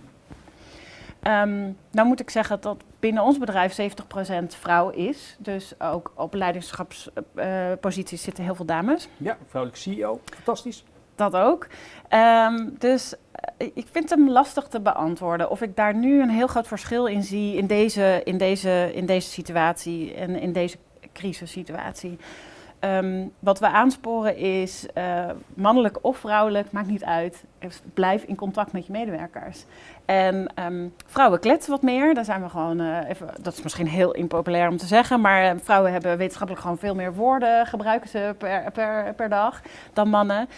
Ehm, nou moet ik zeggen dat binnen ons bedrijf 70% vrouw is. Dus ook op leiderschapsposities zitten heel veel dames. Ja, vrouwelijk CEO, fantastisch. Dat ook. Ehm, dus eh, ik vind hem lastig te beantwoorden. Of ik daar nu een heel groot verschil in zie in deze, in deze, in deze situatie en in deze crisissituatie. Ehm, wat we aansporen is, eh, mannelijk of vrouwelijk, maakt niet uit. Blijf in contact met je medewerkers. En ehm, vrouwen kletsen wat meer. Daar zijn we gewoon, eh, even, dat is misschien heel impopulair om te zeggen, maar eh, vrouwen hebben wetenschappelijk gewoon veel meer woorden gebruiken ze per, per, per dag dan mannen.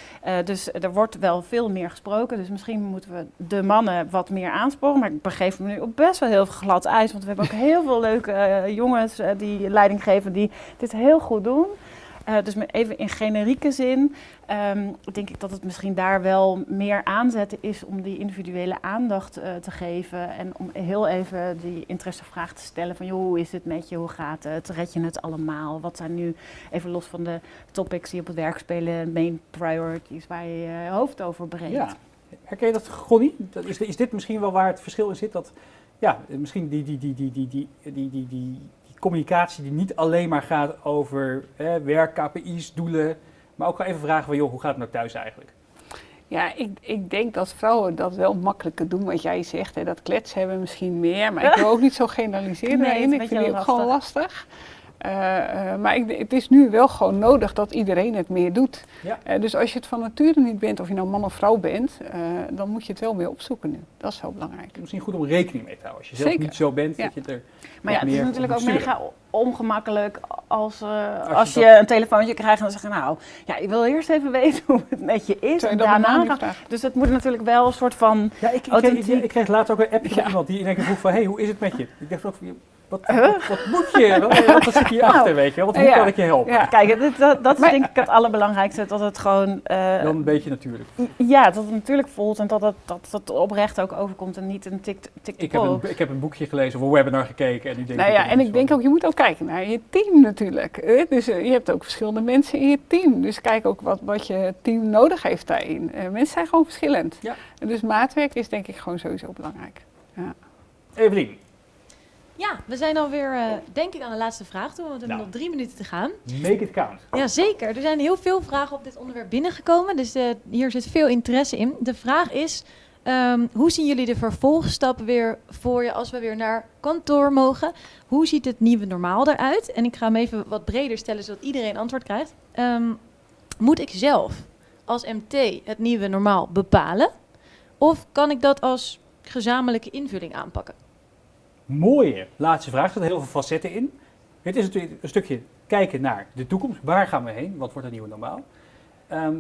Dus er wordt wel veel meer gesproken. Dus misschien moeten we de mannen wat meer aansporen. Maar ik begeef me nu op best wel heel glad ijs, want we hebben ook heel veel leuke jongens die leiding geven die dit heel goed doen. Uh, dus even in generieke zin um, denk ik dat het misschien daar wel meer aanzetten is om die individuele aandacht uh, te geven. En om heel even die interessevraag te stellen van joh, hoe is het met je, hoe gaat het, red je het allemaal? Wat zijn nu, even los van de topics die op het werk spelen, main priorities waar je je hoofd over breekt. Ja. Herken je dat, Gonnie? Is, is dit misschien wel waar het verschil in zit? Dat ja, misschien die, die, die, die, die, die, die, die, die communicatie die niet alleen maar gaat over hè, werk, KPI's, doelen, maar ook even vragen van joh, hoe gaat het nou thuis eigenlijk? Ja, ik, ik denk dat vrouwen dat wel makkelijker doen, wat jij zegt. Hè, dat kletsen hebben misschien meer, maar ik wil [LAUGHS] ook niet zo generaliseren Nee, daarin. het Ik vind die ook gewoon lastig. Uh, uh, maar ik, het is nu wel gewoon nodig dat iedereen het meer doet. Ja. Uh, dus als je het van nature niet bent, of je nou man of vrouw bent, dan moet je het wel meer opzoeken nu. Dat is heel belangrijk. Misschien goed om rekening mee te houden. Als je zelf niet zo bent, Ja. dat je het er Maar ja, het is natuurlijk ook mega ongemakkelijk als, eh, Als als, je je, een telefoontje krijgt en dan zeggen, nou, ja, ik wil eerst even [LAUGHS] weten hoe het met je is. En je daarna? Dus het moet natuurlijk wel een soort van, Ja, ik, ik, kreeg, Authentiek. ik kreeg laatst ook een appje van iemand die in één keer vroeg van, hé, hey, hoe is het met je? Ik dacht ook van, wat, Huh? wat, wat moet je? Wat, wat, zit hier [LAUGHS] achter, weet je? Wat, hoe Ja. kan ik je helpen? Ja. kijk, dat, dat is denk ik het allerbelangrijkste, dat het gewoon, eh, Dan een beetje natuurlijk. ja, dat het natuurlijk voelt en dat het, dat het oprecht ook overkomt en niet een tik, tik Ik heb, een, ik heb een boekje gelezen of een webinar gekeken en nu denk Nou ik... ja, en ik denk ook, je moet ook kijken naar je team natuurlijk. Dus eh, je hebt ook verschillende mensen in je team. Dus kijk ook wat, wat je team nodig heeft daarin. Eh, mensen zijn gewoon verschillend. Ja. Dus maatwerk is denk ik gewoon sowieso belangrijk. Evelien, Ja, we zijn alweer, eh denk ik, aan de laatste vraag toe, want we hebben Nou. nog drie minuten te gaan. make it count. Ja, zeker. Er zijn heel veel vragen op dit onderwerp binnengekomen, dus eh, hier zit veel interesse in. De vraag is, ehm, hoe zien jullie de vervolgstap weer voor je als we weer naar kantoor mogen? Hoe ziet het nieuwe normaal eruit? En ik ga hem even wat breder stellen, zodat iedereen antwoord krijgt. Ehm, moet ik zelf als MT het nieuwe normaal bepalen? Of kan ik dat als gezamenlijke invulling aanpakken? Mooie laatste vraag. Er zitten heel veel facetten in. Het is natuurlijk een stukje kijken naar de toekomst. Waar gaan we heen? Wat wordt het nieuwe normaal? Ehm,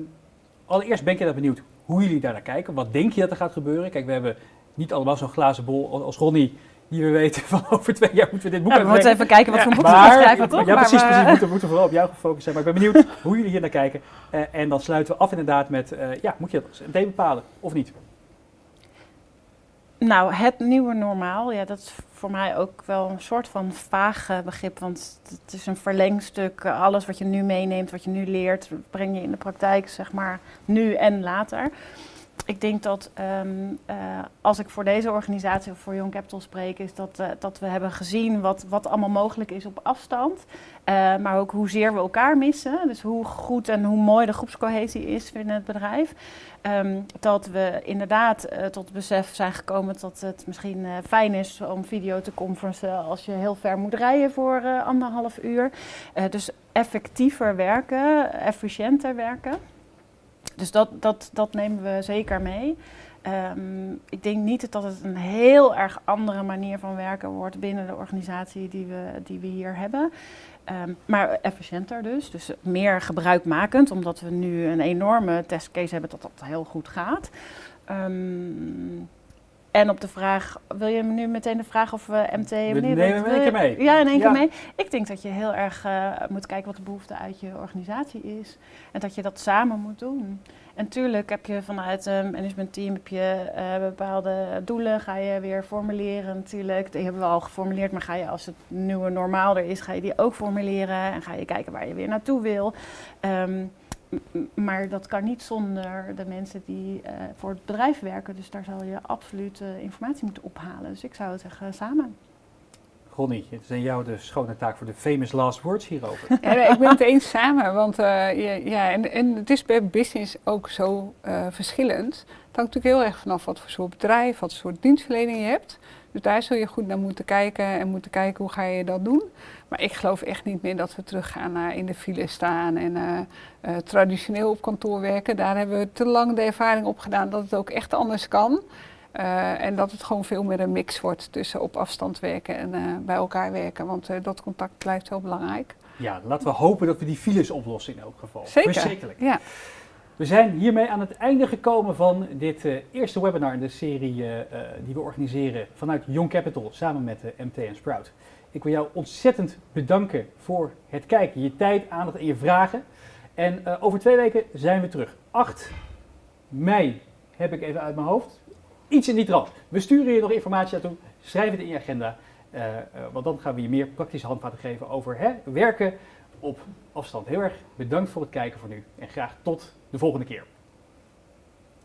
allereerst ben ik heel benieuwd hoe jullie daar naar kijken. Wat denk je dat er gaat gebeuren? Kijk, we hebben niet allemaal zo'n glazen bol als Ronnie, die we weten [LAUGHS] van over twee jaar moeten we dit boek Ja, we moeten even kijken wat Ja, voor boek we gaan schrijven, toch? ja, Maar precies, we- precies. We moeten, vooral op jou gefocust zijn. Maar ik ben benieuwd [LAUGHS] hoe jullie hier naar kijken. Eh, en dan sluiten we af inderdaad met, eh, ja, moet je dat MT bepalen of niet? Nou, het nieuwe normaal, ja, dat is voor mij ook wel een soort van vaag eh, begrip. Want het is een verlengstuk. Alles wat je nu meeneemt, wat je nu leert, breng je in de praktijk, zeg maar, nu en later. Ik denk dat ehm, eh, als ik voor deze organisatie of voor Young Capital spreek, is dat, eh, dat we hebben gezien wat, wat allemaal mogelijk is op afstand. Eh, maar ook hoezeer we elkaar missen. Dus hoe goed en hoe mooi de groepscohesie is binnen het bedrijf. Ehm, dat we inderdaad tot besef zijn gekomen dat het misschien fijn is om video te conferencen als je heel ver moet rijden voor anderhalf uur. Dus effectiever werken, efficiënter werken. Dus dat, dat, dat nemen we zeker mee. Ehm, ik denk niet dat het een heel erg andere manier van werken wordt binnen de organisatie die we, die we hier hebben. Ehm, maar efficiënter dus, dus meer gebruikmakend, omdat we nu een enorme testcase hebben dat dat heel goed gaat. Ehm, En op de vraag, wil je nu meteen de vraag of we MT nemen dat- hem in één keer mee. Ja, in één Ja. keer mee. Ik denk dat je heel erg eh, moet kijken wat de behoefte uit je organisatie is. En dat je dat samen moet doen. En natuurlijk heb je vanuit een managementteam heb je, eh, bepaalde doelen, ga je weer formuleren natuurlijk. Die hebben we al geformuleerd, maar ga je als het nieuwe normaal er is, ga je die ook formuleren. En ga je kijken waar je weer naartoe wil. Ehm, m- m- maar dat kan niet zonder de mensen die eh, voor het bedrijf werken. Dus daar zal je absoluut eh, informatie moeten ophalen. Dus ik zou het zeggen samen. Ronnie, het is aan jou de schone taak voor de famous last words hierover. Ja, nee, ik ben het eens samen, want eh, ja, ja, en, en het is per business ook zo eh, verschillend. Het hangt natuurlijk heel erg vanaf wat voor soort bedrijf, wat voor soort dienstverlening je hebt. Dus daar zul je goed naar moeten kijken en moeten kijken hoe ga je dat doen. Maar ik geloof echt niet meer dat we teruggaan naar in de file staan en eh, eh, traditioneel op kantoor werken. Daar hebben we te lang de ervaring op gedaan dat het ook echt anders kan. Eh, en dat het gewoon veel meer een mix wordt tussen op afstand werken en eh, bij elkaar werken. Want eh, dat contact blijft heel belangrijk. Ja, laten we hopen dat we die files oplossen in elk geval. Zeker. Ja. We zijn hiermee aan het einde gekomen van dit eh, eerste webinar in de serie eh, eh, die we organiseren vanuit Young Capital samen met de MT en Sprout. Ik wil jou ontzettend bedanken voor het kijken, je tijd, aandacht en je vragen. En over twee weken zijn we terug. 8 mei heb ik even uit mijn hoofd. Iets in die trant. We sturen je nog informatie naartoe. Schrijf het in je agenda. Want dan gaan we je meer praktische handvaten geven over hè, werken op afstand. Heel erg bedankt voor het kijken voor nu. En graag tot de volgende keer.